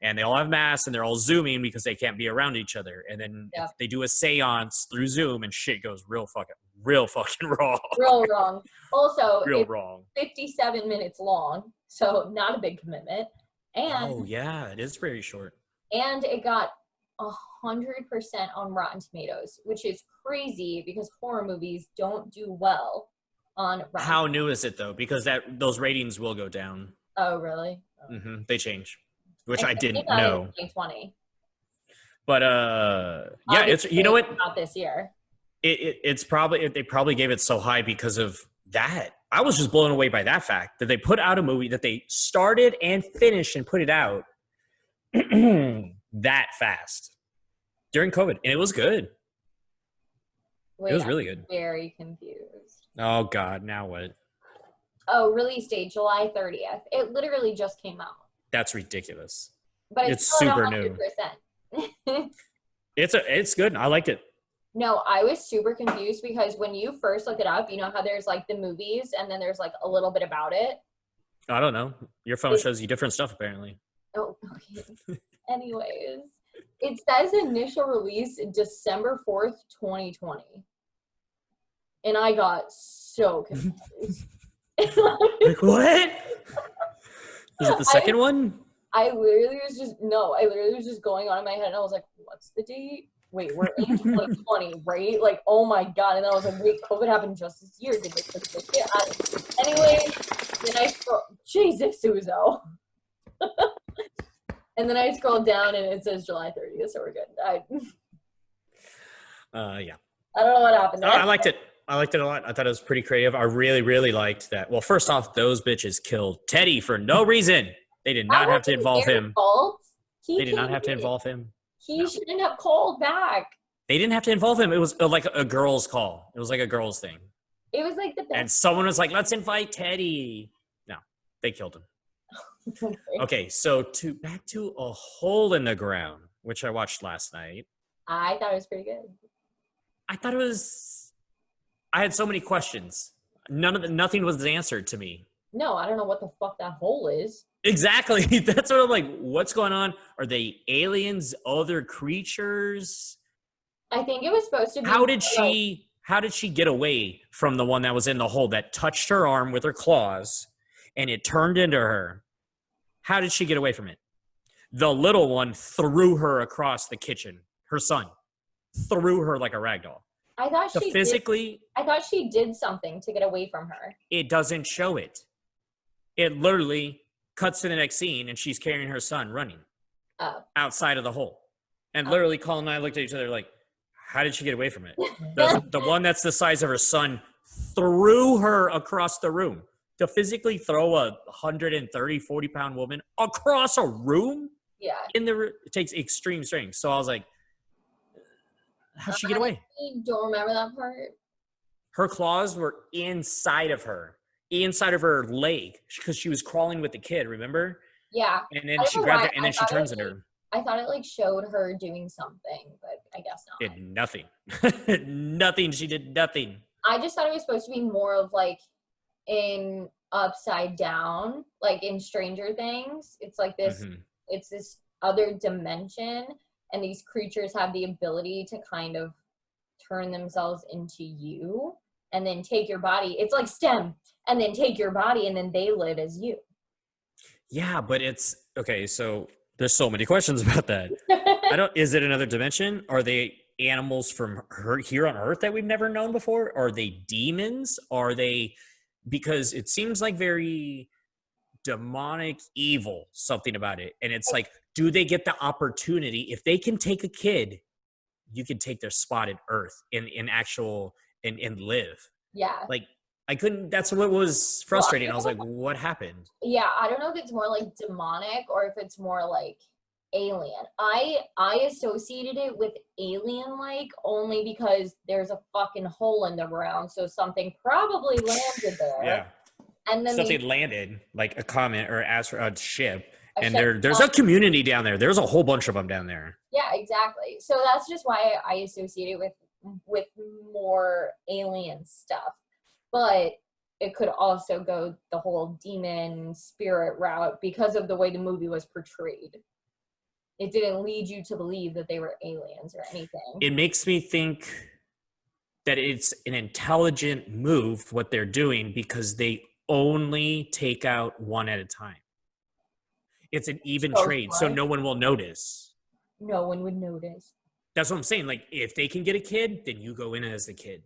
And they all have masks and they're all zooming because they can't be around each other. And then Yeah. they do a seance through Zoom and shit goes real fucking, real fucking wrong. Real wrong. Also, real it's wrong. 57 minutes long, so not a big commitment. And Oh yeah, it is very short. and it got a hundred percent on Rotten Tomatoes, which is crazy because horror movies don't do well on Rotten. How new is it though? Because that those ratings will go down. Oh, really? Mm-hmm. They change, which I didn't know. 2020. But uh, yeah, it's you know what? Not this year. It, it, it's probably they probably gave it so high because of that. I was just blown away by that fact that they put out a movie that they started and finished and put it out that fast during COVID, and it was good. Wait, it was really good. very confused. Oh God, now what? Oh, release date July 30th. It literally just came out, That's ridiculous. but it's, It's super new. It's a, it's good. I liked it. No, I was super confused because when you first look it up, you know how there's like the movies and then there's like a little bit about it. I don't know. Your phone It- shows you different stuff apparently. Oh, okay. Anyways, it says initial release December 4th, 2020. And I got so confused. Like what? Is it the I- second one? I literally was just, no, I literally was just going on in my head and I was like, what's the date? Wait, we're in 2020, right? Like, oh my God. And then I was like, wait, COVID happened just this year. Did they put this year? I- Anyway, then I scroll, Jesus, Suzo. and then I scrolled down and it says July 30th, so we're good. I, Uh, yeah. I don't know what happened. Oh, I liked it. I liked it a lot. I thought it was pretty creative. I really, really liked that. Well, first off, those bitches killed Teddy for no reason. They did not have to involve him. He They did not have to involve him. He No. shouldn't have called back. They didn't have to involve him. It was uh, like a girl's call. It was like a girl's thing. It was like the best. And someone was like, let's invite Teddy. No, they killed him. Okay, so to back to a hole in the ground, which I watched last night. I thought it was pretty good. I thought it was. I had so many questions. None of the, nothing was answered to me. No, I don't know what the fuck that hole is. Exactly. That's what I'm like. What's going on? Are they aliens? Other creatures? I think it was supposed to be. How did she? How did she get away from the one that was in the hole that touched her arm with her claws, and it turned into her? How did she get away from it? The little one threw her across the kitchen. Her son threw her like a rag doll. I thought The she did, physically, I thought she did something to get away from her. it doesn't show it. It literally cuts to the next scene, and she's carrying her son running Oh. outside of the hole. And Oh. literally, Colin and I looked at each other like, "How did she get away from it?" The, the one that's the size of her son threw her across the room. To physically throw a 130, 40 pound woman across a room Yeah. in the it takes extreme strength. So I was like, "How'd she get away?" I don't remember that part. Her claws were inside of her, inside of her leg, because she was crawling with the kid. Remember? Yeah. And then she grabbed her, and then she it turns was her. I thought it like showed her doing something, but I guess not. Did nothing. nothing. She did nothing. I just thought it was supposed to be more of like in upside down, like in Stranger Things. It's like this Mhm. it's this other dimension and these creatures have the ability to kind of turn themselves into you and then take your body. It's like STEM and then take your body and then they live as you. Yeah, but it's okay. So there's so many questions about that. I don't. Is it another dimension? Are they animals from her, here on Earth that we've never known before? Are they demons? Are they? Because it seems like very demonic, evil. Something about it, and it's like, do they get the opportunity if they can take a kid? You can take their spot in Earth in in actual and and live. yeah. Like I couldn't. That's what was frustrating. I was like, what happened? Yeah, I don't know if it's more like demonic or if it's more like alien. I I associated it with alien like only because there's a fucking hole in the ground, so something probably landed there. Yeah. And then something they, landed like a comet or astro a ship and there there's a community down there there's a whole bunch of them down there Yeah, exactly. So that's just why I associate it with with more alien stuff. But it could also go the whole demon spirit route because of the way the movie was portrayed. It didn't lead you to believe that they were aliens or anything. it makes me think that it's an intelligent move what they're doing because they only take out one at a time it's an even So trade so no one will notice no one would notice. that's what i'm saying like if they can get a kid then you go in as the kid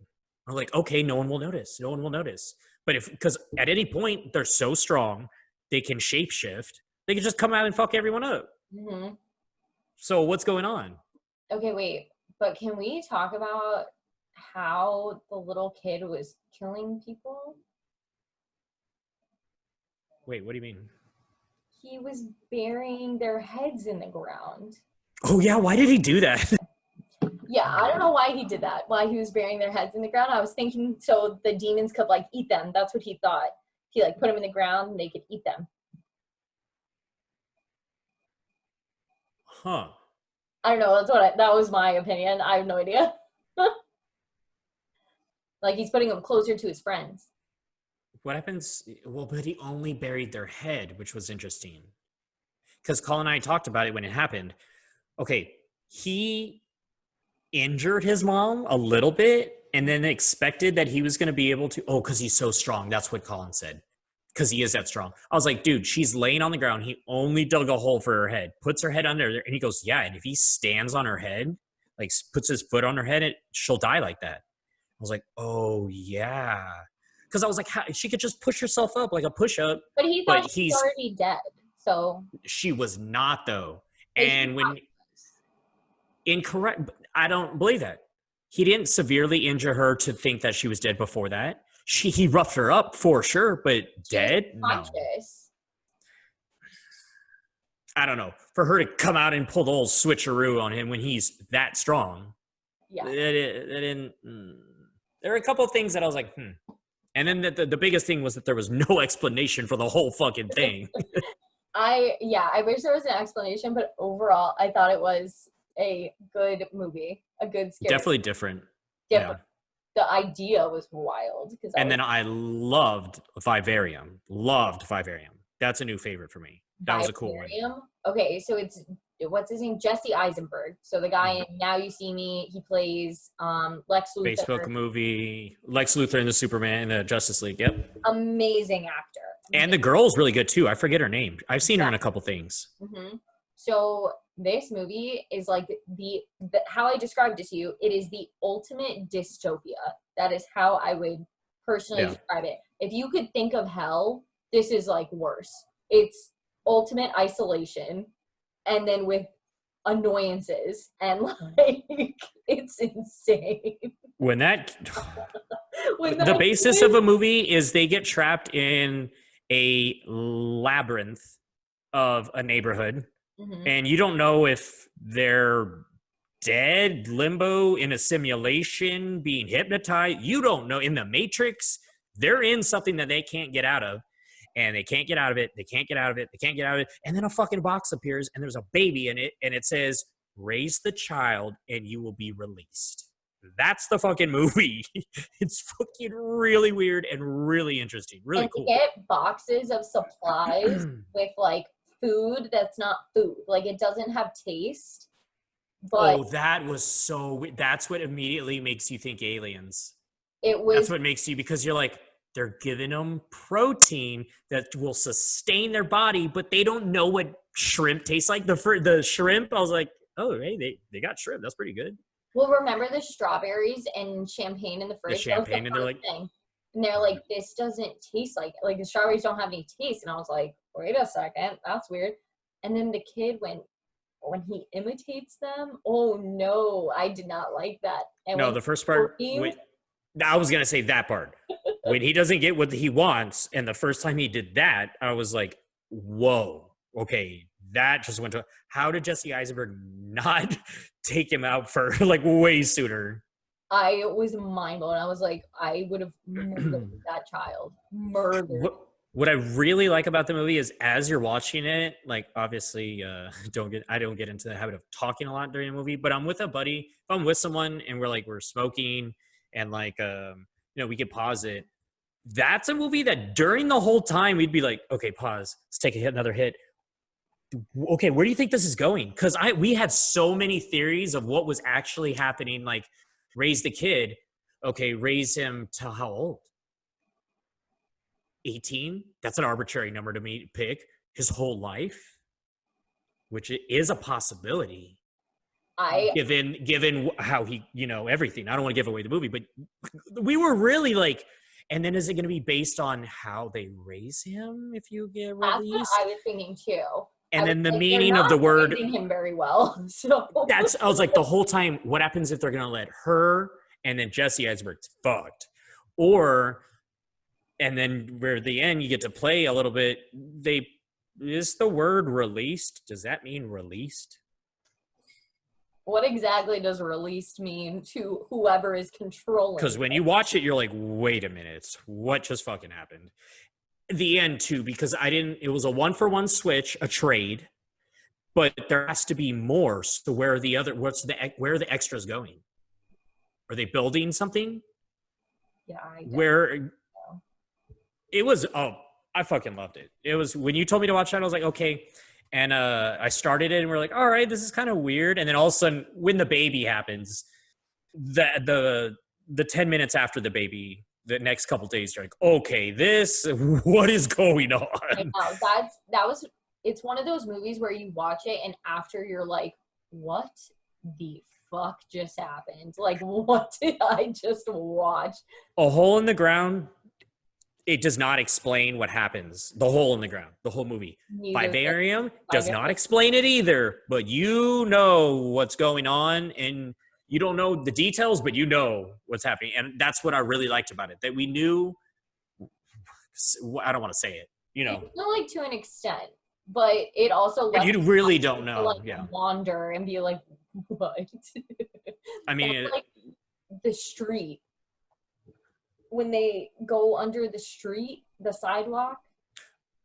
or like okay no one will notice no one will notice but if because at any point they're so strong they can shapeshift they can just come out and fuck everyone up hmm So what's going on? Okay, wait. But can we talk about how the little kid was killing people? Wait, what do you mean? He was burying their heads in the ground. Oh yeah, why did he do that? Yeah, I don't know why he did that. Why he was burying their heads in the ground. I was thinking so the demons could like eat them. That's what he thought. He like put them in the ground and they could eat them. Huh. I don't know. That's what I, that was my opinion. I have no idea. like he's putting them closer to his friends. What happens? Well, but he only buried their head, which was interesting. Because Colin and I talked about it when it happened. Okay, he injured his mom a little bit and then expected that he was going to be able to. Oh, because he's so strong. That's what Colin said. Because he is that strong. I was like, dude, she's laying on the ground. He only dug a hole for her head, puts her head under there, and he goes, yeah. And if he stands on her head, like puts his foot on her head, it, she'll die like that. I was like, oh yeah because I was like, how, she could just push herself up like a push up. But he thought but he's, already dead. So she was not though. And when incorrect, I don't believe that. He didn't severely injure her to think that she was dead before that. She he roughed her up for sure, but dead? No. I don't know. For her to come out and pull the old switcheroo on him when he's that strong. Yeah. It, it, it didn't. Mm. There are a couple of things that I was like, hmm. And then the, the, the biggest thing was that there was no explanation for the whole fucking thing. I yeah, I wish there was an explanation, but overall, I thought it was a good movie, a good scary. Definitely different. Different. Yeah. The idea was wild because. And was, then I loved Vivarium. Loved Vivarium. That's a new favorite for me. That Vivarium? was a cool one. Okay, so it's what's his name? Jesse Eisenberg. So the guy mm-hmm. in Now You See Me, he plays um, Lex Luthor. Facebook movie, Lex Luthor in the Superman, in the Justice League. Yep. Amazing actor. And the girl's really good too. I forget her name. I've seen yeah. her in a couple things. Mm-hmm. So this movie is like the, the how I described it to you. It is the ultimate dystopia. That is how I would personally yeah. describe it. If you could think of hell, this is like worse. It's ultimate isolation and then with annoyances and like it's insane. When that when the basis of a movie is they get trapped in a labyrinth of a neighborhood mm-hmm. and you don't know if they're dead limbo in a simulation being hypnotized you don't know. In the matrix they're in something that they can't get out of and they can't get out of it. They can't get out of it. They can't get out of it. And then a fucking box appears and there's a baby in it and it says, raise the child and you will be released. That's the fucking movie. it's fucking really weird and really interesting. Really and cool. get boxes of supplies with like food that's not food. Like it doesn't have taste. But oh, that was so. That's what immediately makes you think aliens. It was. That's what makes you because you're like, they're giving them protein that will sustain their body, but they don't know what shrimp tastes like. The the shrimp, I was like, oh, hey, they, they got shrimp. That's pretty good. Well, remember the strawberries and champagne in the fridge? The champagne, the and they're like, thing. and they're like, this doesn't taste like like the strawberries don't have any taste. And I was like, wait a second, that's weird. And then the kid went when he imitates them. Oh no, I did not like that. And no, the first part. Wait, I was gonna say that part when he doesn't get what he wants, and the first time he did that, I was like, "Whoa, okay, that just went to." How did Jesse Eisenberg not take him out for like way sooner? I was mind blown. I was like, I would have murdered that child. Murdered. What, what I really like about the movie is as you're watching it, like obviously uh don't get I don't get into the habit of talking a lot during a movie, but I'm with a buddy, if I'm with someone and we're like we're smoking and like um you know we could pause it. That's a movie that during the whole time we'd be like okay pause. Let's take a hit another hit. Okay where do you think this is going? Because i we had so many theories of what was actually happening like raise the kid. Okay raise him to how old? 18 that's an arbitrary number to me pick. His whole life? Which is a possibility I uh, given given how he you know everything. I don't want to give away the movie, but we were really like. And then is it going to be based on how they raise him if you get released? I was thinking too. And then the meaning of the word him very well. So that's I was like the whole time. What happens if they're going to let her and then Jesse Eisenberg's fucked, or and then where the end you get to play a little bit. They is the word released? Does that mean released? What exactly does released mean to whoever is controlling? Because when you watch it, you're like, wait a minute, what just fucking happened? The end too, because I didn't. It was a one for one switch, a trade, but there has to be more. So where are the other? What's the where are the extras going? Are they building something? yeah, I Where know. it was? Oh, I fucking loved it. It was when you told me to watch that. I was like, okay. And uh, I started it, and we're like, all right, this is kind of weird. And then all of a sudden, when the baby happens, the the the ten minutes after the baby, the next couple days, you're like, okay, this what is going I on? know, that's that was it's one of those movies where you watch it and after you're like, what the fuck just happened? Like what did I just watch? A hole in the ground. It does not explain what happens. The hole in the ground, the whole movie. Neither Vivarium does not explain it either, but you know what's going on and you don't know the details, but you know what's happening. And that's what I really liked about it that we knew. I don't want to say it, you know, No, like to an extent, but it also but you really don't know. like Yeah. wander and be like, what? I mean, like the street when they go under the street, the sidewalk.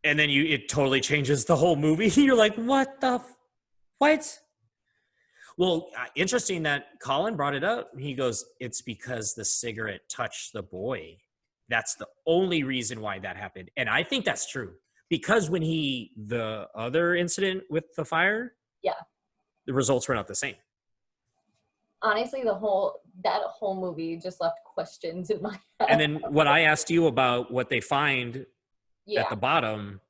and then you, it totally changes the whole movie. You're like, what the, f- what? Well, uh, interesting that Colin brought it up. He goes, it's because the cigarette touched the boy. That's the only reason why that happened. And I think that's true because when he, the other incident with the fire, Yeah. the results were not the same. Honestly, the whole that whole movie just left questions in my head. And then what I asked you about what they find yeah, at the bottom,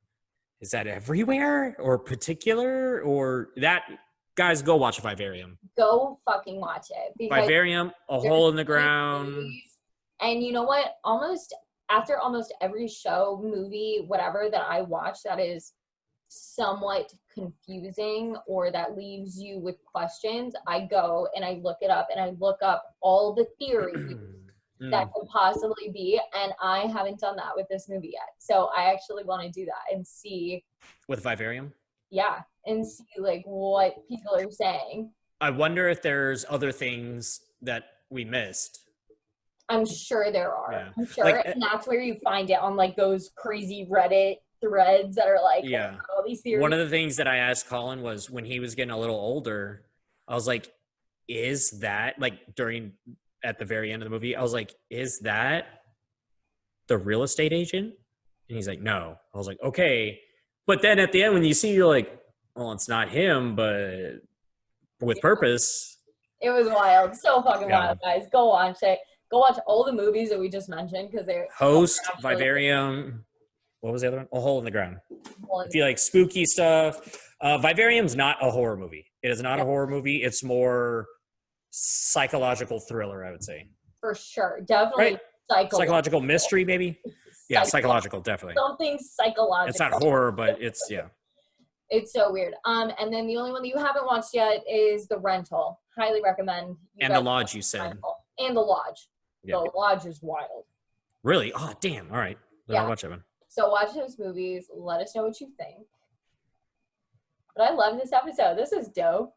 is that everywhere or particular or that? Guys, go watch a Vivarium. go fucking watch it Vivarium, a hole in the ground. movies. And you know what? Almost after almost every show, movie, whatever that I watch that is somewhat confusing or that leaves you with questions, I go and I look it up and I look up all the theories Mm. that could possibly be. And I haven't done that with this movie yet. So I actually want to do that and see, With Vivarium, yeah, and see like what people are saying. I wonder if there's other things that we missed. I'm sure there are. Yeah. I'm sure. Like, and that's where you find it on like those crazy Reddit threads that are like Yeah. all these theories. One of the things that I asked Colin was when he was getting a little older, I was like, is that like during at the very end of the movie, I was like, is that the real estate agent? And he's like, no. I was like, okay. But then at the end, when you see, you're like, well, it's not him, but with Yeah. purpose. it was wild. So fucking Yeah. wild, guys. Go watch it. Go watch all the movies that we just mentioned because they're Host, Vivarium. What was the other one? A hole in the ground. if you like spooky stuff, uh, Vivarium's not a horror movie. It is not a horror movie. It's more psychological thriller, I would say. for sure. Definitely Right. psychological. Psychological mystery, maybe. Yeah, psychological, definitely. Something psychological. It's not horror, but it's yeah. It's so weird. Um, and then the only one that you haven't watched yet is the rental. Highly recommend. And the lodge, you said. Rental. And the lodge. Yeah. The lodge is wild. Really? Oh, damn. All right. Then I'll Yeah. watch that one. So watch those movies. Let us know what you think. But I love this episode. This is dope.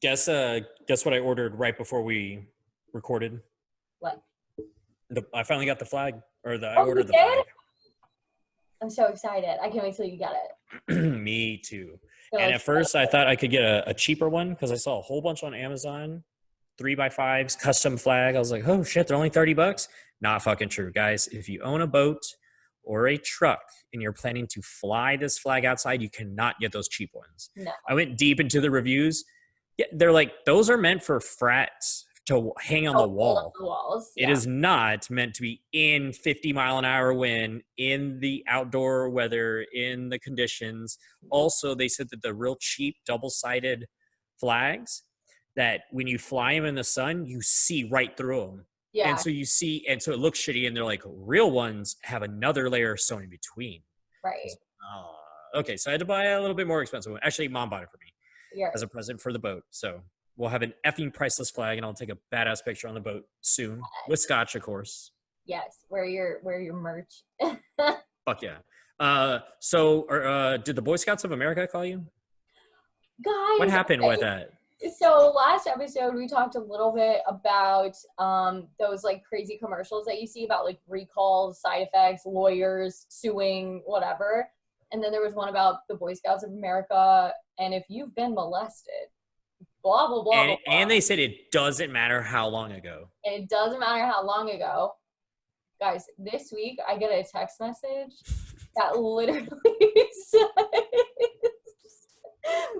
Guess uh guess what I ordered right before we recorded? What? The, I finally got the flag. Or the I Oh, you ordered the did? I'm so excited. I can't wait till you get it. Me too. So and at first I thought I could get a, a cheaper one because I saw a whole bunch on Amazon, three by fives, custom flag. I was like, oh shit, they're only 30 bucks. Not fucking true, guys. If you own a boat or a truck and you're planning to fly this flag outside, you cannot get those cheap ones. No. I went deep into the reviews. Yeah, they're like, those are meant for frats to hang on Oh, the wall. The walls. It yeah. is not meant to be in 50 mile an hour wind, in the outdoor weather, in the conditions. Mm-hmm. Also, they said that the real cheap double sided flags, that when you fly them in the sun, you see right through them. Yeah. And so you see, and so it looks shitty. And they're like, real ones have another layer sewn in between. right. Uh, okay, so I had to buy a little bit more expensive one. Actually, mom bought it for me Yeah. as a present for the boat. So we'll have an effing priceless flag, and I'll take a badass picture on the boat soon with scotch, of course. Yes. Wear your wear your merch. Fuck yeah. Uh, so, or, uh, did the Boy Scouts of America call you? Guys. What happened okay, with that? So last episode we talked a little bit about um those like crazy commercials that you see about like recalls, side effects, lawyers suing, whatever. And then there was one about the Boy Scouts of America and if you've been molested, blah blah blah. and, blah, blah. and they said it doesn't matter how long ago. and it doesn't matter how long ago. Guys, this week I get a text message that literally says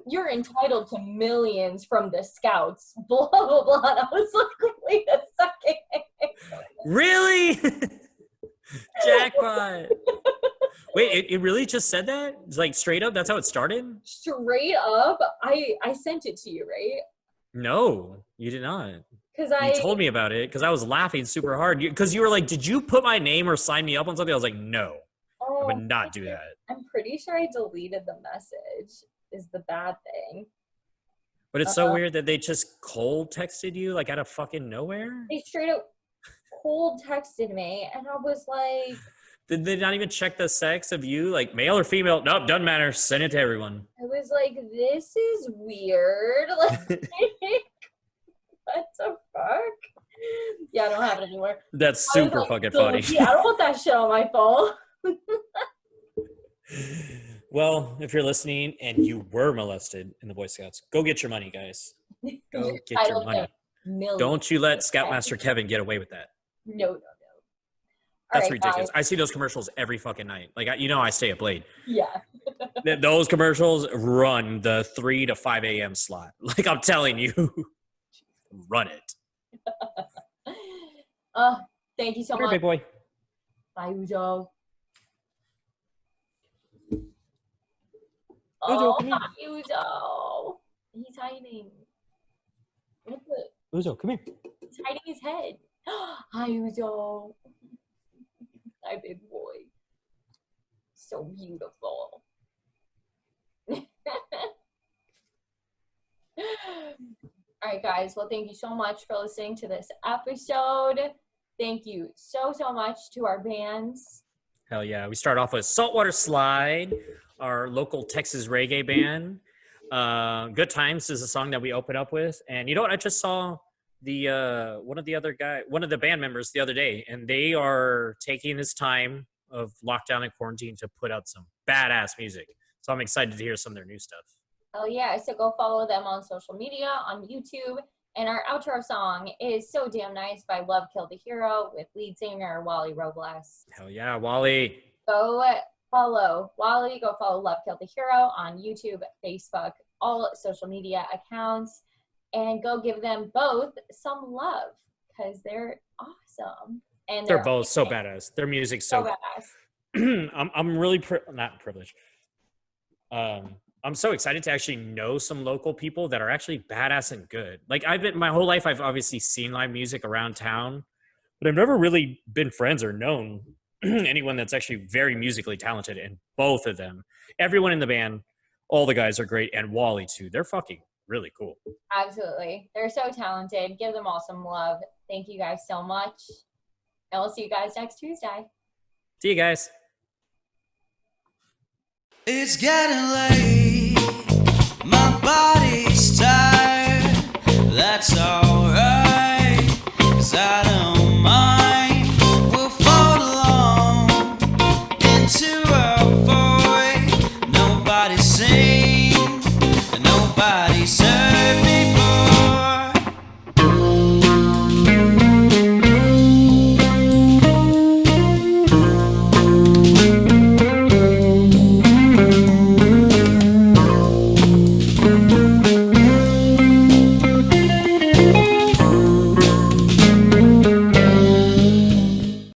you're entitled to millions from the scouts, blah blah blah. And I was like, wait a second. Really? Jackpot. Wait, it, it really just said that? It's like straight up? That's how it started? Straight up, I I sent it to you, right? No, you did not. Because I You told me about it because I was laughing super hard. Because you, were like, "Did you put my name or sign me up on something?" I was like, "No, I oh, would not do that." I'm pretty sure I deleted the message. Is the bad thing. But it's so Uh-uh. weird that they just cold texted you like out of fucking nowhere. They straight up cold texted me, and I was like. Did they not even check the sex of you, like male or female? Nope, doesn't matter. Send it to everyone. I was like, this is weird. Like, what the fuck? Yeah, I don't have it anymore. That's super like, fucking "Delete, funny. I don't want that shit on my phone. well, if you're listening and you were molested in the Boy Scouts, go get your money, guys. Go get your money. Don't you let Scoutmaster Kevin get away with that. No, no, no. That's Alright, ridiculous. guys. I see those commercials every fucking night. Like, I, you know, I stay up late. Yeah. Those commercials run the 3 to 5 a.m. slot. Like, I'm telling you, run it. Uh, thank you so Come here, much. big boy. Bye. Uzo, Oh, come here. Uzo. He's hiding. What the? Uzo, come here. He's hiding his head. Hi, Uzo. Hi, big boy. So beautiful. All right, guys. Well, thank you so much for listening to this episode. Thank you so, so much to our bands. Hell yeah. We start off with Saltwater Slide, our local Texas reggae band. Uh, Good Times is a song that we open up with. And you know what? I just saw the uh, one of the other guy, one of the band members the other day, and they are taking this time of lockdown and quarantine to put out some badass music. So I'm excited to hear some of their new stuff. Oh yeah, so go follow them on social media, on YouTube. And our outro song is So Damn Nice by Love Killed the Hero with lead singer Wally Robles. Hell yeah, Wally. Go follow Wally, go follow Love Killed the Hero on YouTube, Facebook, all social media accounts, and go give them both some love because they're awesome. And They're both so badass. Their music's so So badass. I'm I'm really pri- not privileged. Um, I'm so excited to actually know some local people that are actually badass and good. Like I've been my whole life, I've obviously seen live music around town, but I've never really been friends or known anyone that's actually very musically talented. And both of them, everyone in the band, all the guys are great, and Wally too. They're fucking really cool. Absolutely. They're so talented. Give them all some love. Thank you guys so much. And we'll see you guys next Tuesday. See you guys. It's getting late, my body's tired. That's all